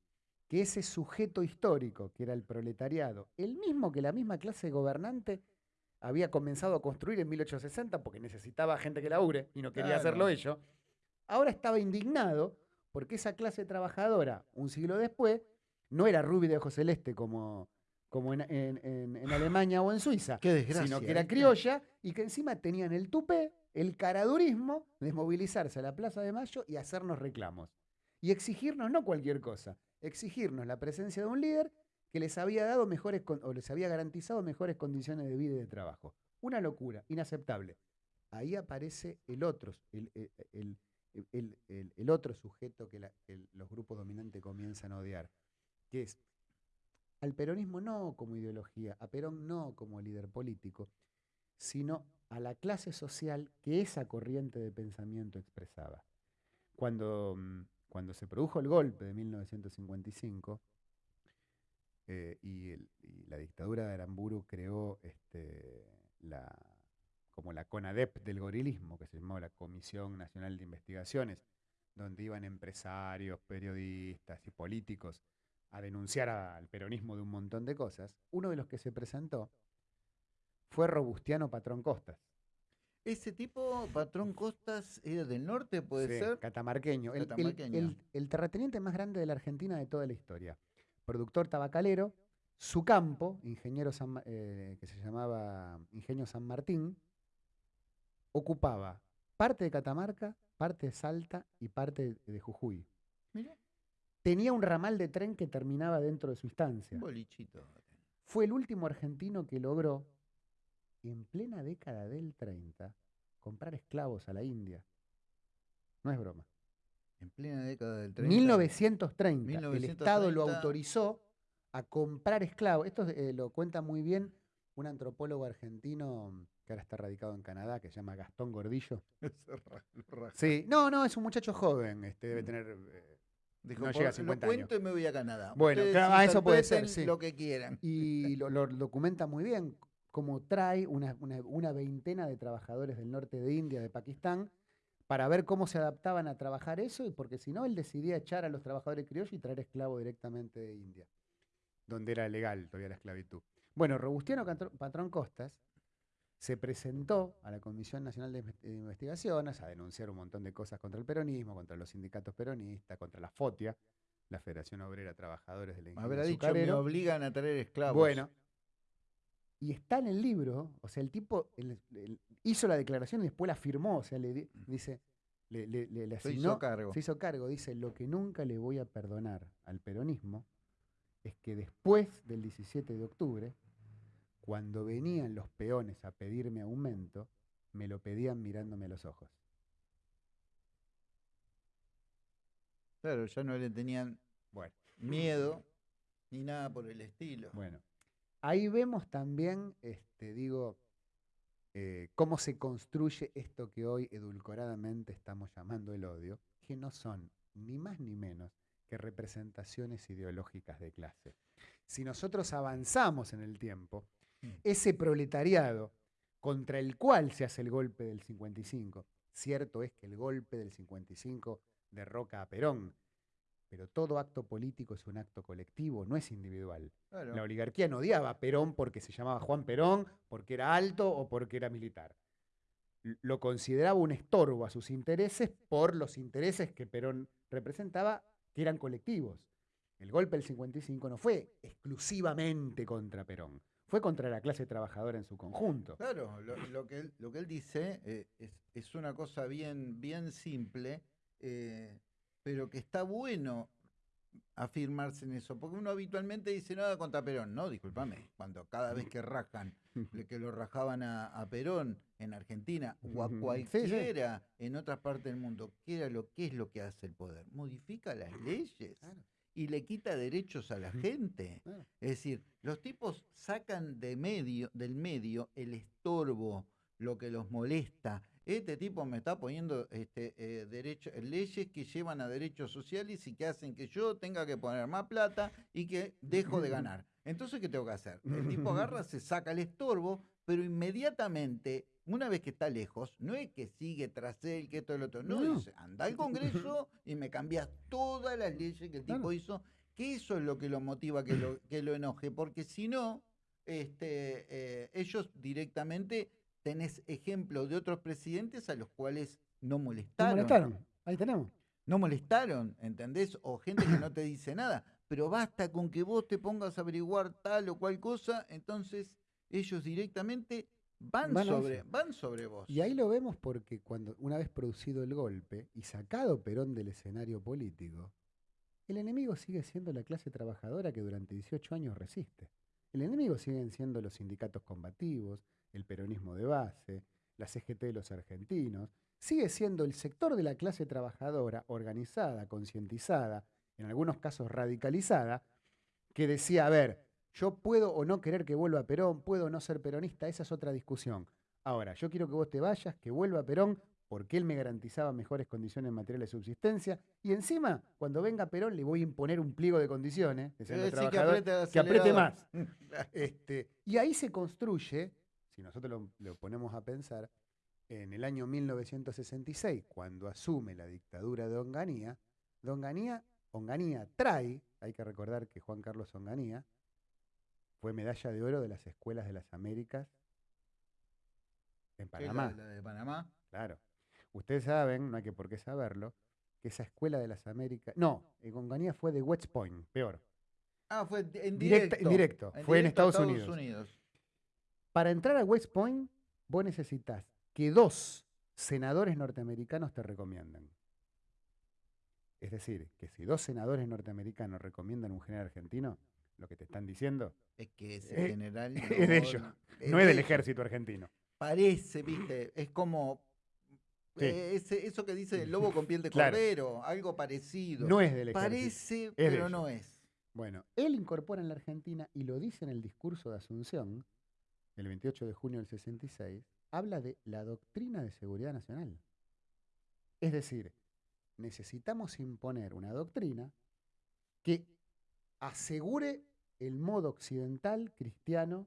Que ese sujeto histórico, que era el proletariado, el mismo que la misma clase gobernante había comenzado a construir en 1860 porque necesitaba gente que labure y no quería hacerlo ello, ahora estaba indignado porque esa clase trabajadora, un siglo después, no era rubia de ojo celeste como, como en, Alemania o en Suiza, sino que era criolla y que encima tenían el tupé, el caradurismo de movilizarse a la Plaza de Mayo y hacernos reclamos. Y exigirnos no cualquier cosa, exigirnos la presencia de un líder que les había dado mejores o les había garantizado mejores condiciones de vida y de trabajo. Una locura, inaceptable. Ahí aparece el otro, el, el, otro sujeto que los grupos dominantes comienzan a odiar, que es al peronismo no como ideología, a Perón no como líder político, sino a la clase social que esa corriente de pensamiento expresaba. Cuando, mm, cuando se produjo el golpe de 1955 eh, y, la dictadura de Aramburu creó este, la, como la CONADEP del gorilismo, que se llamó la Comisión Nacional de Investigaciones, donde iban empresarios, periodistas y políticos a denunciar al peronismo de un montón de cosas, uno de los que se presentó fue Robustiano Patrón Costas. Ese tipo, Patrón Costas, era del norte, puede ser. Catamarqueño. El, terrateniente más grande de la Argentina de toda la historia. Productor tabacalero, su campo, ingeniero eh, que se llamaba Ingenio San Martín, ocupaba parte de Catamarca, parte de Salta y parte de, Jujuy. Tenía un ramal de tren que terminaba dentro de su instancia. bolichito. Fue el último argentino que logró, en plena década del 30, comprar esclavos a la India. No es broma. En plena década del 30. 1930. El Estado lo autorizó a comprar esclavos. Esto eh, lo cuenta muy bien un antropólogo argentino que ahora está radicado en Canadá, que se llama Gastón Gordillo. sí, no, no, es un muchacho joven, este, debe mm. tener eh, Dijo, no llega a 50 lo cuento y me voy a Canadá. Bueno, claro, eso puede ser. Sí. Lo que quieran. Y lo, documenta muy bien, como trae una, una, veintena de trabajadores del norte de India, de Pakistán, para ver cómo se adaptaban a trabajar eso, y porque si no, él decidía echar a los trabajadores criollos y traer esclavos directamente de India, donde era legal todavía la esclavitud. Bueno, Robustiano Patrón Costas se presentó a la Comisión Nacional de Investigaciones a denunciar un montón de cosas contra el peronismo, contra los sindicatos peronistas, contra la FOTIA, la Federación Obrera Trabajadores de la Industria. Habrá dicho, me obligan a traer esclavos. Bueno, y está en el libro, o sea, el tipo hizo la declaración y después la firmó, o sea, le dice, le, le, asignó, se hizo cargo. Se hizo cargo, dice, lo que nunca le voy a perdonar al peronismo es que después del 17 de octubre cuando venían los peones a pedirme aumento, me lo pedían mirándome a los ojos. Claro, ya no le tenían bueno. miedo ni nada por el estilo. Bueno, ahí vemos también, este, digo, eh, cómo se construye esto que hoy edulcoradamente estamos llamando el odio, que no son ni más ni menos que representaciones ideológicas de clase. Si nosotros avanzamos en el tiempo, Mm. Ese proletariado contra el cual se hace el golpe del 55. Cierto es que el golpe del 55 derroca a Perón, pero todo acto político es un acto colectivo, no es individual. Claro. La oligarquía no odiaba a Perón porque se llamaba Juan Perón, porque era alto o porque era militar. Lo consideraba un estorbo a sus intereses por los intereses que Perón representaba, que eran colectivos. El golpe del 55 no fue exclusivamente contra Perón, fue contra la clase trabajadora en su conjunto. Claro, lo, lo que, él, lo que él dice eh, es, es una cosa bien, bien simple, eh, pero que está bueno afirmarse en eso, porque uno habitualmente dice nada contra Perón, no, discúlpame, cuando cada vez que rajan, que lo rajaban a, a Perón en Argentina o a cualquiera en otras partes del mundo, ¿qué, era lo, ¿qué es lo que hace el poder? Modifica las leyes y le quita derechos a la gente. Es decir, los tipos sacan de medio, del medio el estorbo, lo que los molesta. Este tipo me está poniendo este, eh, derecho- leyes que llevan a derechos sociales y que hacen que yo tenga que poner más plata y que dejo de ganar. Entonces, ¿qué tengo que hacer? El tipo agarra, se saca el estorbo, pero inmediatamente, una vez que está lejos, no es que sigue tras él, que esto y lo otro. No, No. dice, anda al Congreso y me cambias todas las leyes que el tipo Claro. hizo que eso es lo que lo motiva que lo, que lo enoje, porque si no, este, eh, ellos directamente tenés ejemplos de otros presidentes a los cuales no ¿No molestaron. molestaron? Ahí tenemos. No molestaron, ¿entendés? O gente que no te dice nada. Pero basta con que vos te pongas a averiguar tal o cual cosa, entonces ellos directamente van, Van sobre, van sobre vos. Y ahí lo vemos porque cuando una vez producido el golpe y sacado Perón del escenario político, el enemigo sigue siendo la clase trabajadora que durante 18 años resiste. El enemigo siguen siendo los sindicatos combativos, el peronismo de base, la CGT de los argentinos. Sigue siendo el sector de la clase trabajadora organizada, concientizada, en algunos casos radicalizada, que decía, a ver, yo puedo o no querer que vuelva Perón, puedo no ser peronista, esa es otra discusión. Ahora, yo quiero que vos te vayas, que vuelva Perón, porque él me garantizaba mejores condiciones materiales de subsistencia, y encima, cuando venga Perón, le voy a imponer un pliego de condiciones, los Eh, sí, que apriete el que apriete acelerador. más. Este, y ahí se construye, si nosotros lo, lo ponemos a pensar, en el año 1966, cuando asume la dictadura de Onganía, Onganía, Onganía trae, hay que recordar que Juan Carlos Onganía fue medalla de oro de las escuelas de las Américas en la- Panamá. la de Panamá. Claro. Ustedes saben, no hay que por qué saberlo, que esa escuela de las Américas. No, en Onganía fue de West Point, peor. Ah, fue en Directa- directo. en directo, fue en Estados Unidos. Para entrar a West Point, vos necesitas que dos senadores norteamericanos te recomienden. Es decir, que si dos senadores norteamericanos recomiendan un general argentino, lo que te están diciendo Es que ese Eh, general. es de ellos, no es de del ejército argentino. Parece, viste, es como. Sí. eh, ese- eso que dice el lobo con piel de Claro. cordero, algo parecido. No es del ejército. Parece, pero no es. Bueno, él incorpora en la Argentina y lo dice en el discurso de Asunción, el 28 de junio del 66, habla de la doctrina de seguridad nacional. Es decir, necesitamos imponer una doctrina que asegure el modo occidental, cristiano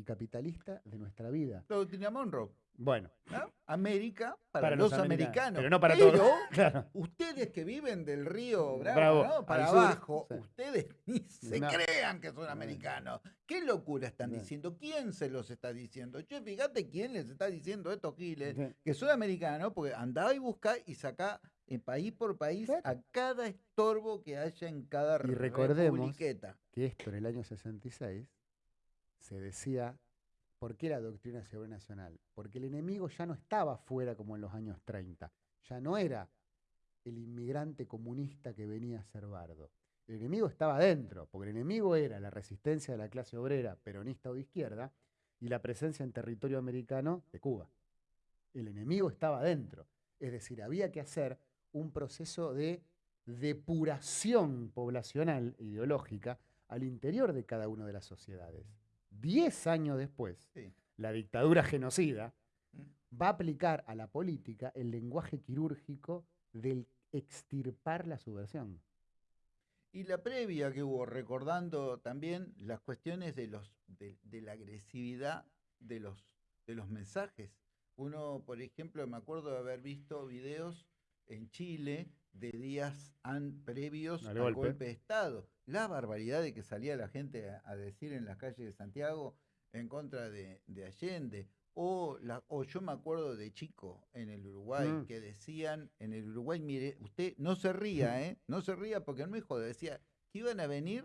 y capitalista de nuestra vida. La doctrina Monroe. Bueno, ¿no? América para, Para los, los americanos, americanos. pero no para Pero todos. claro. Ustedes que viven del río Bravo, Bravo, ¿no? para sur, abajo, sí. ustedes ni se No. crean que son No. americanos. ¿Qué locura están No. diciendo? ¿Quién se los está diciendo? Che, fíjate quién les está diciendo estos giles Sí. que son americanos, porque andá y buscá y sacá en país por país Claro. a cada estorbo que haya en cada Y recordemos republiqueta. que esto en el año 66 se decía, ¿por qué la doctrina de seguridad nacional? Porque el enemigo ya no estaba fuera como en los años 30, ya no era el inmigrante comunista que venía a ser bardo. El enemigo estaba adentro, porque el enemigo era la resistencia de la clase obrera, peronista o de izquierda, y la presencia en territorio americano de Cuba. El enemigo estaba adentro. Es decir, había que hacer un proceso de depuración poblacional e ideológica al interior de cada una de las sociedades. Diez años después, Sí. la dictadura genocida Mm. va a aplicar a la política el lenguaje quirúrgico del extirpar la subversión. Y la previa que hubo, recordando también las cuestiones de, los, de, de la agresividad de los, de los mensajes. Uno, por ejemplo, me acuerdo de haber visto videos en Chile de días an- previos Al al golpe. golpe. de Estado. La barbaridad de que salía la gente a, a decir en las calles de Santiago en contra de, de Allende. O, la, o yo me acuerdo de chico en el Uruguay Mm. que decían en el Uruguay, mire, usted no se ría, ¿eh? No se ría porque no me jode. Decía que iban a venir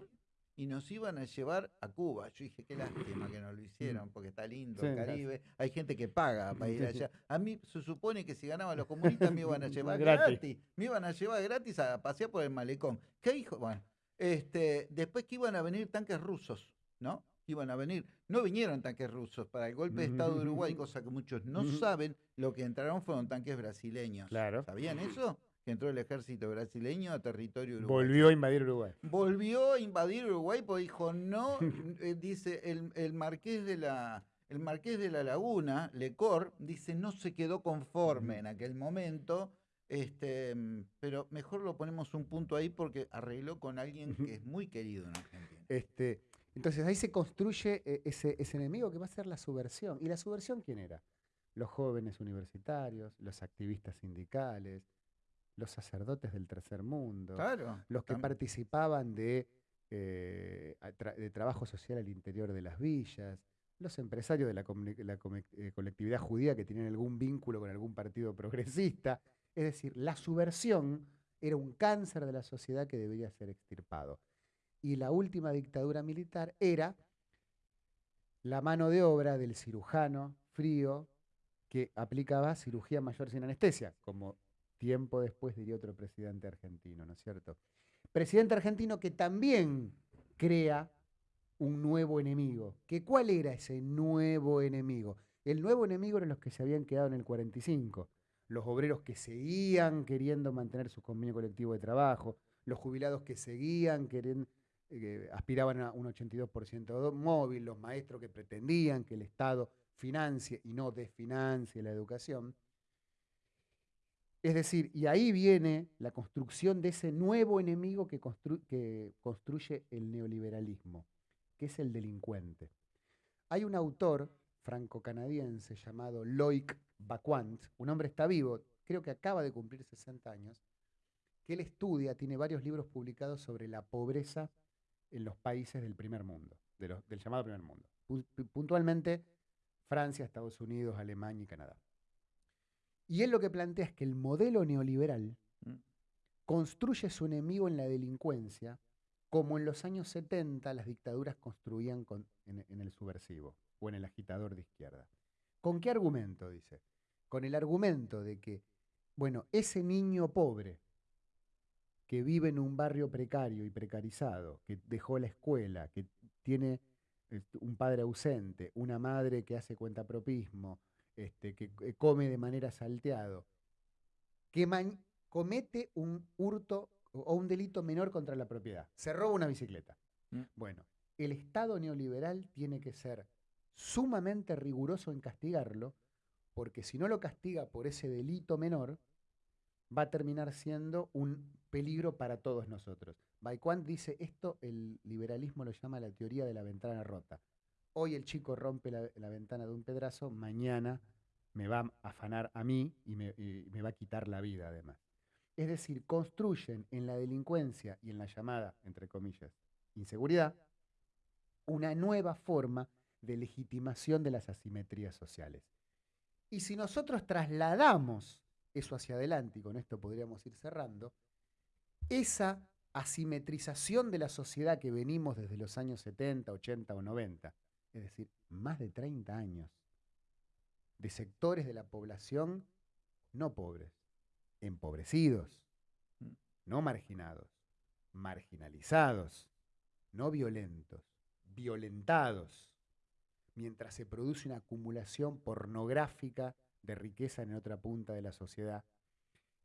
y nos iban a llevar a Cuba. Yo dije, qué lástima que no lo hicieron, porque está lindo Sí, el gracias. Caribe. Hay gente que paga para ir allá. A mí se supone que si ganaban los comunistas me iban a llevar Gratis. gratis. Me iban a llevar gratis a pasear por el malecón. ¿Qué hijo? Bueno, este, después que iban a venir tanques rusos, ¿no? Iban a venir. No vinieron tanques rusos para el golpe de Estado de Uruguay, cosa que muchos no saben. Lo que entraron fueron tanques brasileños. Claro. ¿Sabían eso? Que entró el ejército brasileño a territorio uruguayo Volvió a invadir Uruguay. volvió a invadir Uruguay porque dijo no, eh, dice el, el marqués de la el marqués de la Laguna, Lecor, dice no se quedó conforme en aquel momento, este, mm, pero mejor lo ponemos un punto ahí porque arregló con alguien que es muy querido en Argentina. Este, entonces ahí se construye eh, ese, ese enemigo que va a ser la subversión. ¿Y la subversión quién era? Los jóvenes universitarios, los activistas sindicales, los sacerdotes del tercer mundo, Claro. los que participaban de, eh, tra- de trabajo social al interior de las villas, los empresarios de la, eh, colectividad judía que tenían algún vínculo con algún partido progresista. Es decir, la subversión era un cáncer de la sociedad que debería ser extirpado. Y la última dictadura militar era la mano de obra del cirujano frío que aplicaba cirugía mayor sin anestesia, como tiempo después diría otro presidente argentino, ¿no es cierto? Presidente argentino que también crea un nuevo enemigo. ¿Que ¿Cuál era ese nuevo enemigo? El nuevo enemigo eran los que se habían quedado en el 45, los obreros que seguían queriendo mantener su convenio colectivo de trabajo, los jubilados que seguían queriendo, aspiraban a un 82% do- móvil, los maestros que pretendían que el Estado financie y no desfinancie la educación. Es decir, y ahí viene la construcción de ese nuevo enemigo que, que construye el neoliberalismo, que es el delincuente. Hay un autor franco-canadiense llamado Loic Baquant, un hombre está vivo, creo que acaba de cumplir 60 años, que él estudia, tiene varios libros publicados sobre la pobreza en los países del primer mundo, de los- del llamado primer mundo. Pu- pu- Puntualmente Francia, Estados Unidos, Alemania y Canadá. Y él lo que plantea es que el modelo neoliberal Mm. construye su enemigo en la delincuencia, como en los años 70 las dictaduras construían con- en, en el subversivo o en el agitador de izquierda. ¿Con qué argumento? Dice. Con el argumento de que, bueno, ese niño pobre que vive en un barrio precario y precarizado, que dejó la escuela, que tiene este, un padre ausente, una madre que hace cuentapropismo, este, que come de manera salteado, que comete un hurto o o un delito menor contra la propiedad. Se roba una bicicleta. Mm. Bueno, el Estado neoliberal tiene que ser sumamente riguroso en castigarlo, porque si no lo castiga por ese delito menor, va a terminar siendo un peligro para todos nosotros. Baikwant dice esto, el liberalismo lo llama la teoría de la ventana rota. Hoy el chico rompe la, ventana de un pedrazo, mañana me va a afanar a mí y me, y me va a quitar la vida además. Es decir, construyen en la delincuencia y en la llamada, entre comillas, inseguridad, una nueva forma de legitimación de las asimetrías sociales. Y si nosotros trasladamos eso hacia adelante, y con esto podríamos ir cerrando, esa asimetrización de la sociedad que venimos desde los años 70, 80 o 90, es decir, más de 30 años, de sectores de la población no pobres, empobrecidos, Mm. no marginados, marginalizados, no violentos, violentados, mientras se produce una acumulación pornográfica de riqueza en otra punta de la sociedad.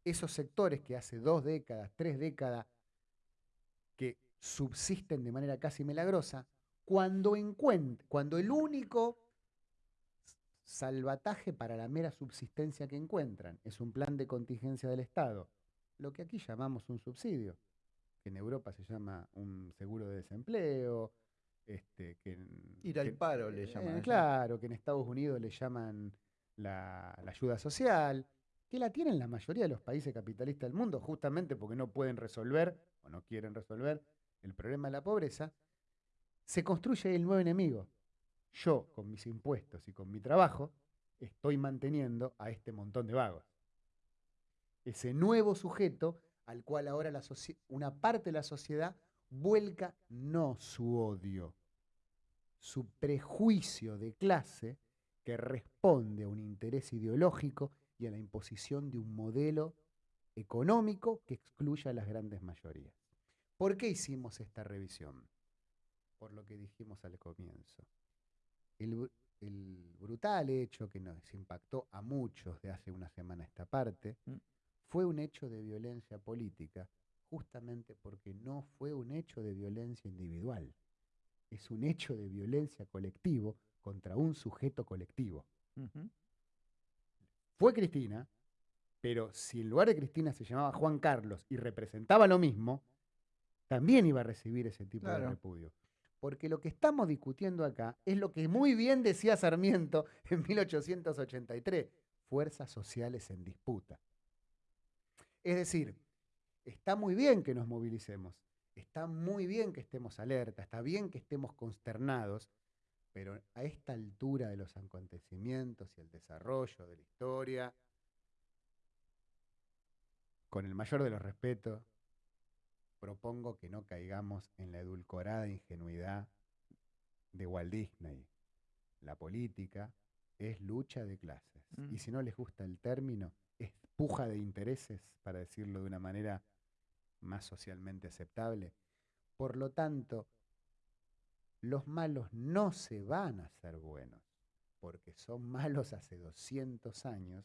Esos sectores que hace dos décadas, tres décadas, que subsisten de manera casi milagrosa, cuando cuando el único salvataje para la mera subsistencia que encuentran es un plan de contingencia del Estado, lo que aquí llamamos un subsidio. que en Europa se llama un seguro de desempleo, este, que Ir al que- paro le eh, llaman. allá. claro, que en Estados Unidos le llaman la, la ayuda social, que la tienen la mayoría de los países capitalistas del mundo, justamente porque no pueden resolver o no quieren resolver el problema de la pobreza, se construye el nuevo enemigo. Yo, con mis impuestos y con mi trabajo, estoy manteniendo a este montón de vagos. Ese nuevo sujeto al cual ahora la una parte de la sociedad vuelca no su odio, su prejuicio de clase que responde a un interés ideológico y a la imposición de un modelo económico que excluya a las grandes mayorías. ¿Por qué hicimos esta revisión? Por lo que dijimos al comienzo. El, el brutal hecho que nos impactó a muchos de hace una semana esta parte Mm. fue un hecho de violencia política, justamente porque no fue un hecho de violencia individual. Es un hecho de violencia colectivo contra un sujeto colectivo. Fue Cristina, pero si en lugar de Cristina se llamaba Juan Carlos y representaba lo mismo, también iba a recibir ese tipo de repudio. Porque lo que estamos discutiendo acá es lo que muy bien decía Sarmiento en 1883, fuerzas sociales en disputa. Es decir, está muy bien que nos movilicemos, está muy bien que estemos alerta, está bien que estemos consternados, pero a esta altura de los acontecimientos y el desarrollo de la historia, con el mayor de los respetos, propongo que no caigamos en la edulcorada ingenuidad de Walt Disney. La política es lucha de clases. Mm. Y si no les gusta el término, es puja de intereses, para decirlo de una manera más socialmente aceptable. Por lo tanto, los malos no se van a hacer buenos, porque son malos hace 200 años,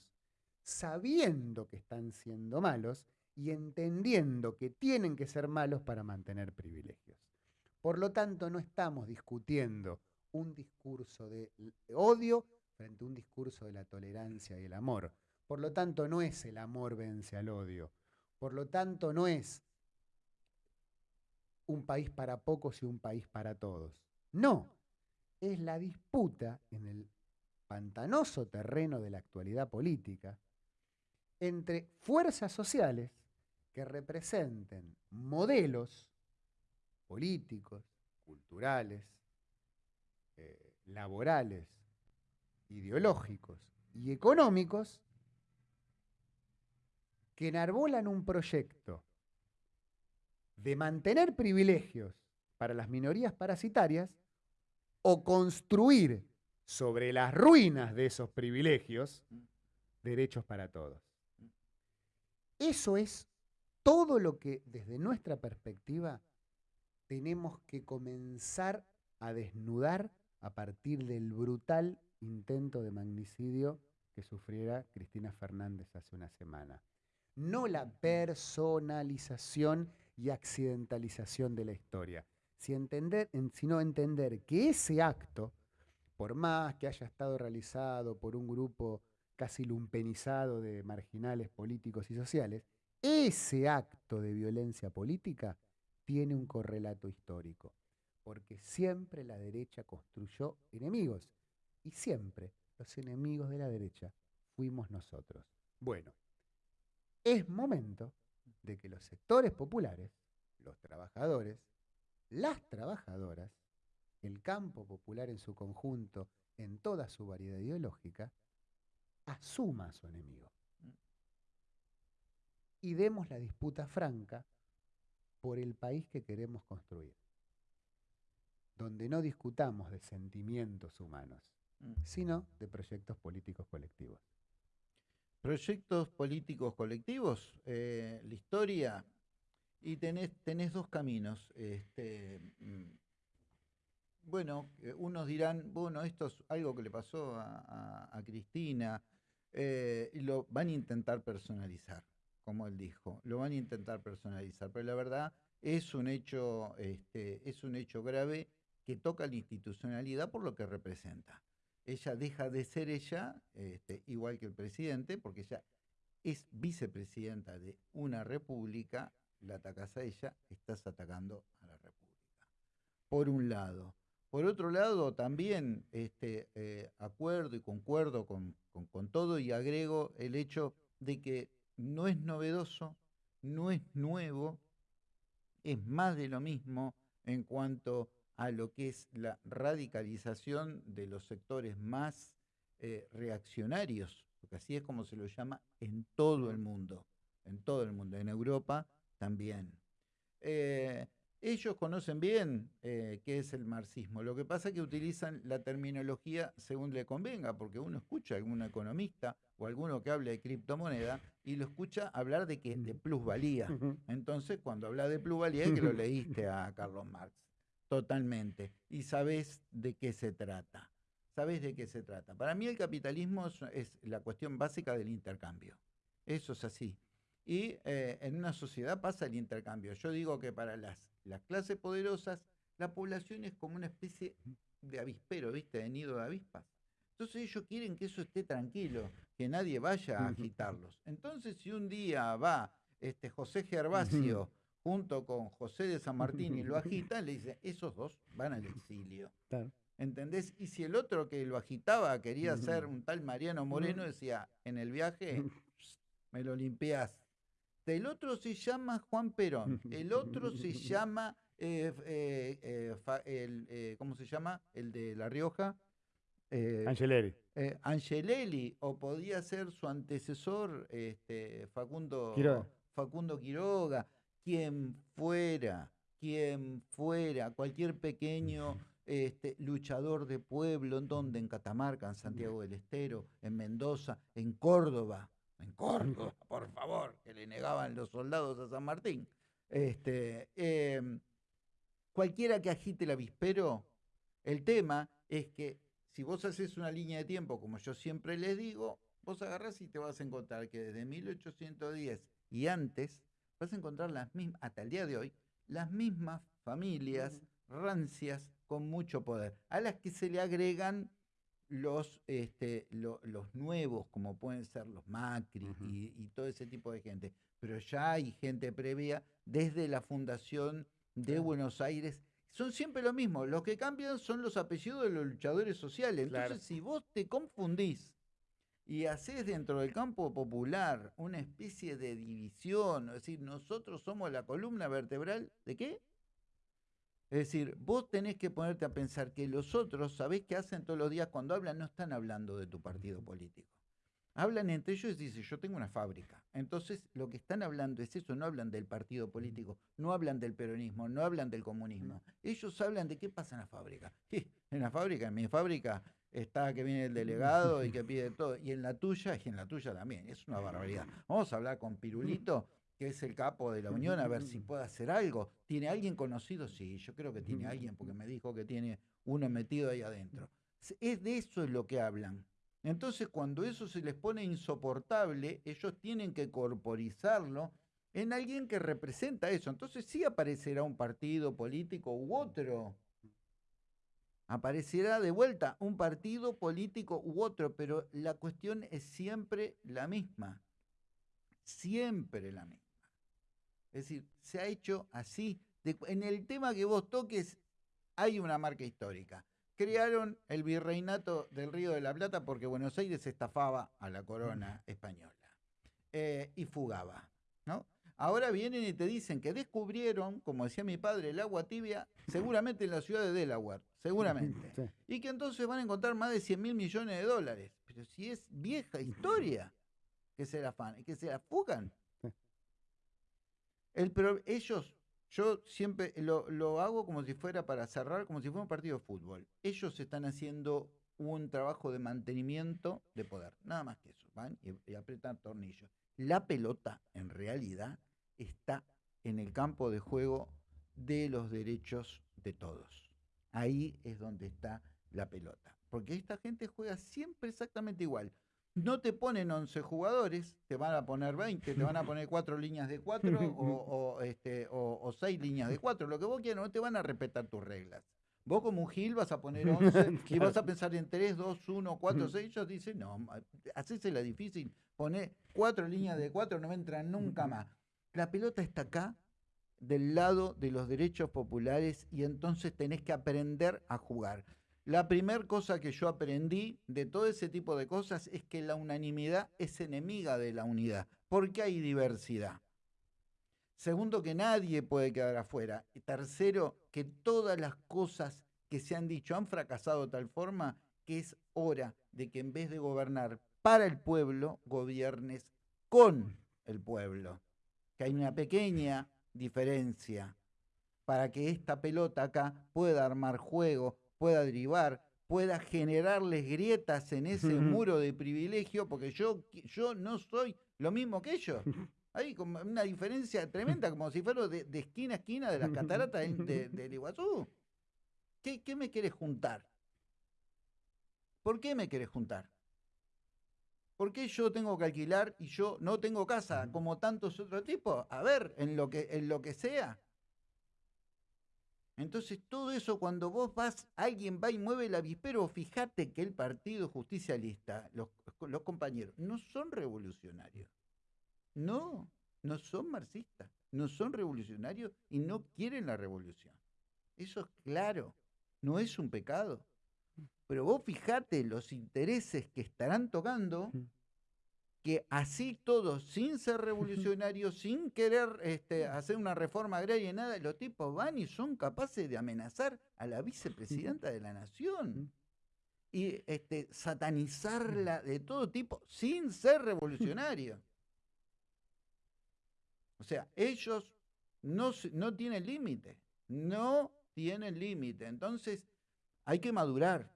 sabiendo que están siendo malos y entendiendo que tienen que ser malos para mantener privilegios. Por lo tanto, no estamos discutiendo un discurso de odio frente a un discurso de la tolerancia y el amor. Por lo tanto, no es el amor vence al odio. Por lo tanto, no es un país para pocos y un país para todos. No, es la disputa en el pantanoso terreno de la actualidad política entre fuerzas sociales que representen modelos políticos, culturales, eh, laborales, ideológicos y económicos que enarbolan un proyecto de mantener privilegios para las minorías parasitarias o construir sobre las ruinas de esos privilegios derechos para todos. Eso es todo lo que desde nuestra perspectiva tenemos que comenzar a desnudar a partir del brutal intento de magnicidio que sufriera Cristina Fernández hace una semana. No la personalización y accidentalización de la historia, si entender, entender que ese acto, por más que haya estado realizado por un grupo casi lumpenizado de marginales políticos y sociales, ese acto de violencia política tiene un correlato histórico, porque siempre la derecha construyó enemigos y siempre los enemigos de la derecha fuimos nosotros. Bueno, es momento de que los sectores populares, los trabajadores, las trabajadoras, el campo popular en su conjunto, en toda su variedad ideológica, asuma a su enemigo. Y demos la disputa franca por el país que queremos construir, donde no discutamos de sentimientos humanos, Mm. sino de proyectos políticos colectivos. Proyectos políticos colectivos, eh, la historia, y tenés, tenés dos caminos. Este, mm, bueno, unos dirán, bueno, esto es algo que le pasó a Cristina, eh, y lo van a intentar personalizar, como él dijo, lo van a intentar personalizar, pero la verdad es un hecho, este, es un hecho grave que toca la institucionalidad por lo que representa. Ella deja de ser ella, este, igual que el presidente, porque ella es vicepresidenta de una república la atacás a ella, estás atacando a la República. Por un lado. Por otro lado, también este, eh, acuerdo y concuerdo con, con todo y agrego el hecho de que no es novedoso, no es nuevo, es más de lo mismo en cuanto a lo que es la radicalización de los sectores más eh, reaccionarios, porque así es como se lo llama en todo el mundo, en todo el mundo, en Europa también. Eh, ellos conocen bien eh, qué es el marxismo. Lo que pasa es que utilizan la terminología según le convenga, porque uno escucha a algún economista o alguno que hable de criptomoneda y lo escucha hablar de que de plusvalía. Entonces, cuando habla de plusvalía, es que lo leíste a Carlos Marx. Totalmente. Y sabes de qué se trata. Sabes de qué se trata. Para mí el capitalismo es, la cuestión básica del intercambio. Eso es así. Y eh, en una sociedad pasa el intercambio. Yo digo que para las las clases poderosas, la población es como una especie de avispero, ¿viste? De nido de avispas. Entonces ellos quieren que eso esté tranquilo, que nadie vaya a agitarlos. Entonces si un día va este José Gervasio junto con José de San Martín y lo agita, le dice, esos dos van al exilio. ¿Entendés? Y si el otro que lo agitaba quería ser un tal Mariano Moreno, decía, en el viaje me lo limpias el otro se llama Juan Perón. El otro se llama, eh, eh, eh, ¿cómo se llama? El de La Rioja. Angelelli. Angelelli, o podía ser su antecesor, este, Facundo, Quiroga. Facundo Quiroga, quien fuera, quien fuera, cualquier pequeño este, luchador de pueblo, ¿en donde En Catamarca, en Santiago del Estero, en Mendoza, en Córdoba, en Córdoba, por favor, que le negaban los soldados a San Martín. Este, em, cualquiera que agite el avispero, el tema es que si vos haces una línea de tiempo, como yo siempre les digo, vos agarrás y te vas a encontrar que desde 1810 y antes, vas a encontrar las mismas, hasta el día de hoy, las mismas familias rancias con mucho poder, a las que se le agregan los, este, los nuevos, como pueden ser los Macri y, todo ese tipo de gente. Pero ya hay gente previa desde la fundación de Buenos Aires. Son siempre lo mismo. Lo que cambian son los apellidos de los luchadores sociales. Entonces, si vos te confundís y haces dentro del campo popular una especie de división, es decir, nosotros somos la columna vertebral de qué? Es decir, vos tenés que ponerte a pensar que los otros, ¿sabés qué hacen todos los días cuando hablan? No están hablando de tu partido político. Hablan entre ellos y dicen, yo tengo una fábrica. Entonces, lo que están hablando es eso, no hablan del partido político, no hablan del peronismo, no hablan del comunismo. Ellos hablan de qué pasa en la fábrica. En la fábrica, en mi fábrica, está que viene el delegado y que pide todo. Y en la tuya, y en la tuya también. Es una barbaridad. Vamos a hablar con Pirulito que es el capo de la Unión, a ver si puede hacer algo. ¿Tiene alguien conocido? Sí, yo creo que tiene alguien, porque me dijo que tiene uno metido ahí adentro. Es de eso es lo que hablan. Entonces, cuando eso se les pone insoportable, ellos tienen que corporizarlo en alguien que representa eso. Entonces sí aparecerá un partido político u otro. Aparecerá de vuelta un partido político u otro, pero la cuestión es siempre la misma. Siempre la misma. Es decir, se ha hecho así. en el tema que vos toques, hay una marca histórica. Crearon el virreinato del Río de la Plata porque Buenos Aires estafaba a la corona española eh, y fugaba. ¿no? Ahora vienen y te dicen que descubrieron, como decía mi padre, el agua tibia, seguramente en la ciudad de Delaware, seguramente. Y que entonces van a encontrar más de 100 mil millones de dólares. Pero si es vieja historia que se la, que se la fugan. El, pero ellos, yo siempre lo, hago como si fuera para cerrar, como si fuera un partido de fútbol. Ellos están haciendo un trabajo de mantenimiento de poder, nada más que eso. Van y, y apretan tornillos. La pelota, en realidad, está en el campo de juego de los derechos de todos. Ahí es donde está la pelota. Porque esta gente juega siempre exactamente igual no te ponen 11 jugadores, te van a poner 20, te van a poner 4 líneas de 4 o, este, o, 6 líneas de 4, lo que vos quieras, no te van a respetar tus reglas. Vos como un Gil vas a poner 11 y vas a pensar en 3, 2, 1, 4, 6, ellos dicen, no, hacese la difícil, poné 4 líneas de 4, no me entran nunca más. La pelota está acá del lado de los derechos populares y entonces tenés que aprender a jugar. La primera cosa que yo aprendí de todo ese tipo de cosas es que la unanimidad es enemiga de la unidad, porque hay diversidad. Segundo, que nadie puede quedar afuera. Y tercero, que todas las cosas que se han dicho han fracasado de tal forma que es hora de que en vez de gobernar para el pueblo, gobiernes con el pueblo. Que hay una pequeña diferencia para que esta pelota acá pueda armar juego, pueda derivar, pueda generarles grietas en ese muro de privilegio, porque yo, yo no soy lo mismo que ellos. Hay como una diferencia tremenda, como si fuera de, esquina a esquina de las cataratas del Iguazú. ¿Qué, ¿Qué me quieres juntar? ¿Por qué me querés juntar? ¿Por qué yo tengo que alquilar y yo no tengo casa como tantos otros tipos? A ver, en lo que, en lo que sea. Entonces, todo eso, cuando vos vas, alguien va y mueve el avispero, fíjate que el Partido Justicialista, los, los compañeros, no son revolucionarios. No, no son marxistas, no son revolucionarios y no quieren la revolución. Eso es claro, no es un pecado. Pero vos fijate los intereses que estarán tocando, que así todos, sin ser revolucionarios, sin querer este, hacer una reforma agraria y nada, los tipos van y son capaces de amenazar a la vicepresidenta de la nación. Y este, satanizarla de todo tipo sin ser revolucionarios. O sea, ellos no, no tienen límite, no tienen límite. Entonces, hay que madurar.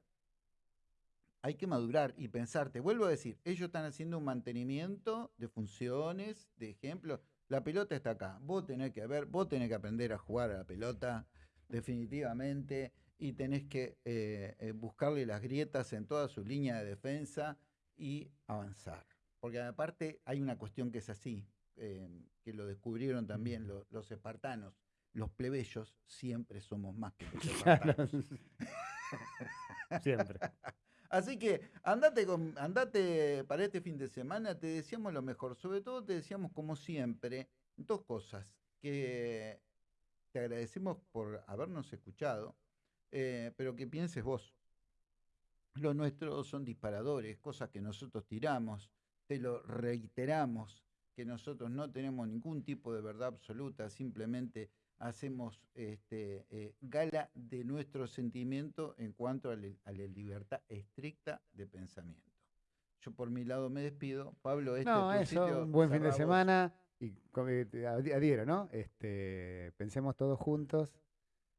Hay que madurar y pensar, te vuelvo a decir, ellos están haciendo un mantenimiento de funciones, de ejemplo. La pelota está acá, vos tenés que ver, vos tenés que aprender a jugar a la pelota, definitivamente, y tenés que eh, eh, buscarle las grietas en toda su línea de defensa y avanzar. Porque aparte hay una cuestión que es así, eh, que lo descubrieron también los espartanos. Los plebeyos siempre somos más que los espartanos. siempre. Así que andate, con, andate para este fin de semana, te deseamos lo mejor. Sobre todo te decíamos, como siempre, dos cosas. Que te agradecemos por habernos escuchado, eh, pero que pienses vos. Los nuestros son disparadores, cosas que nosotros tiramos, te lo reiteramos que nosotros no tenemos ningún tipo de verdad absoluta, simplemente hacemos este, eh, gala de nuestro sentimiento en cuanto a, la libertad estricta de pensamiento. Yo por mi lado me despido. Pablo, este no, eso, un buen fin de semana y eh, adhiero, ¿no? Este, pensemos todos juntos.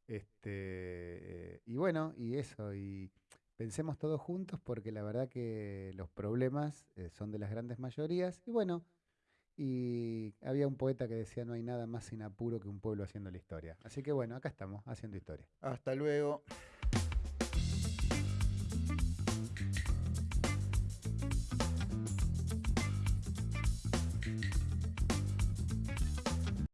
Este, y bueno, y eso, y pensemos todos juntos porque la verdad que los problemas eh, son de las grandes mayorías. Y bueno, y había un poeta que decía, no hay nada más sin apuro que un pueblo haciendo la historia. Así que bueno, acá estamos, haciendo historia. Hasta luego.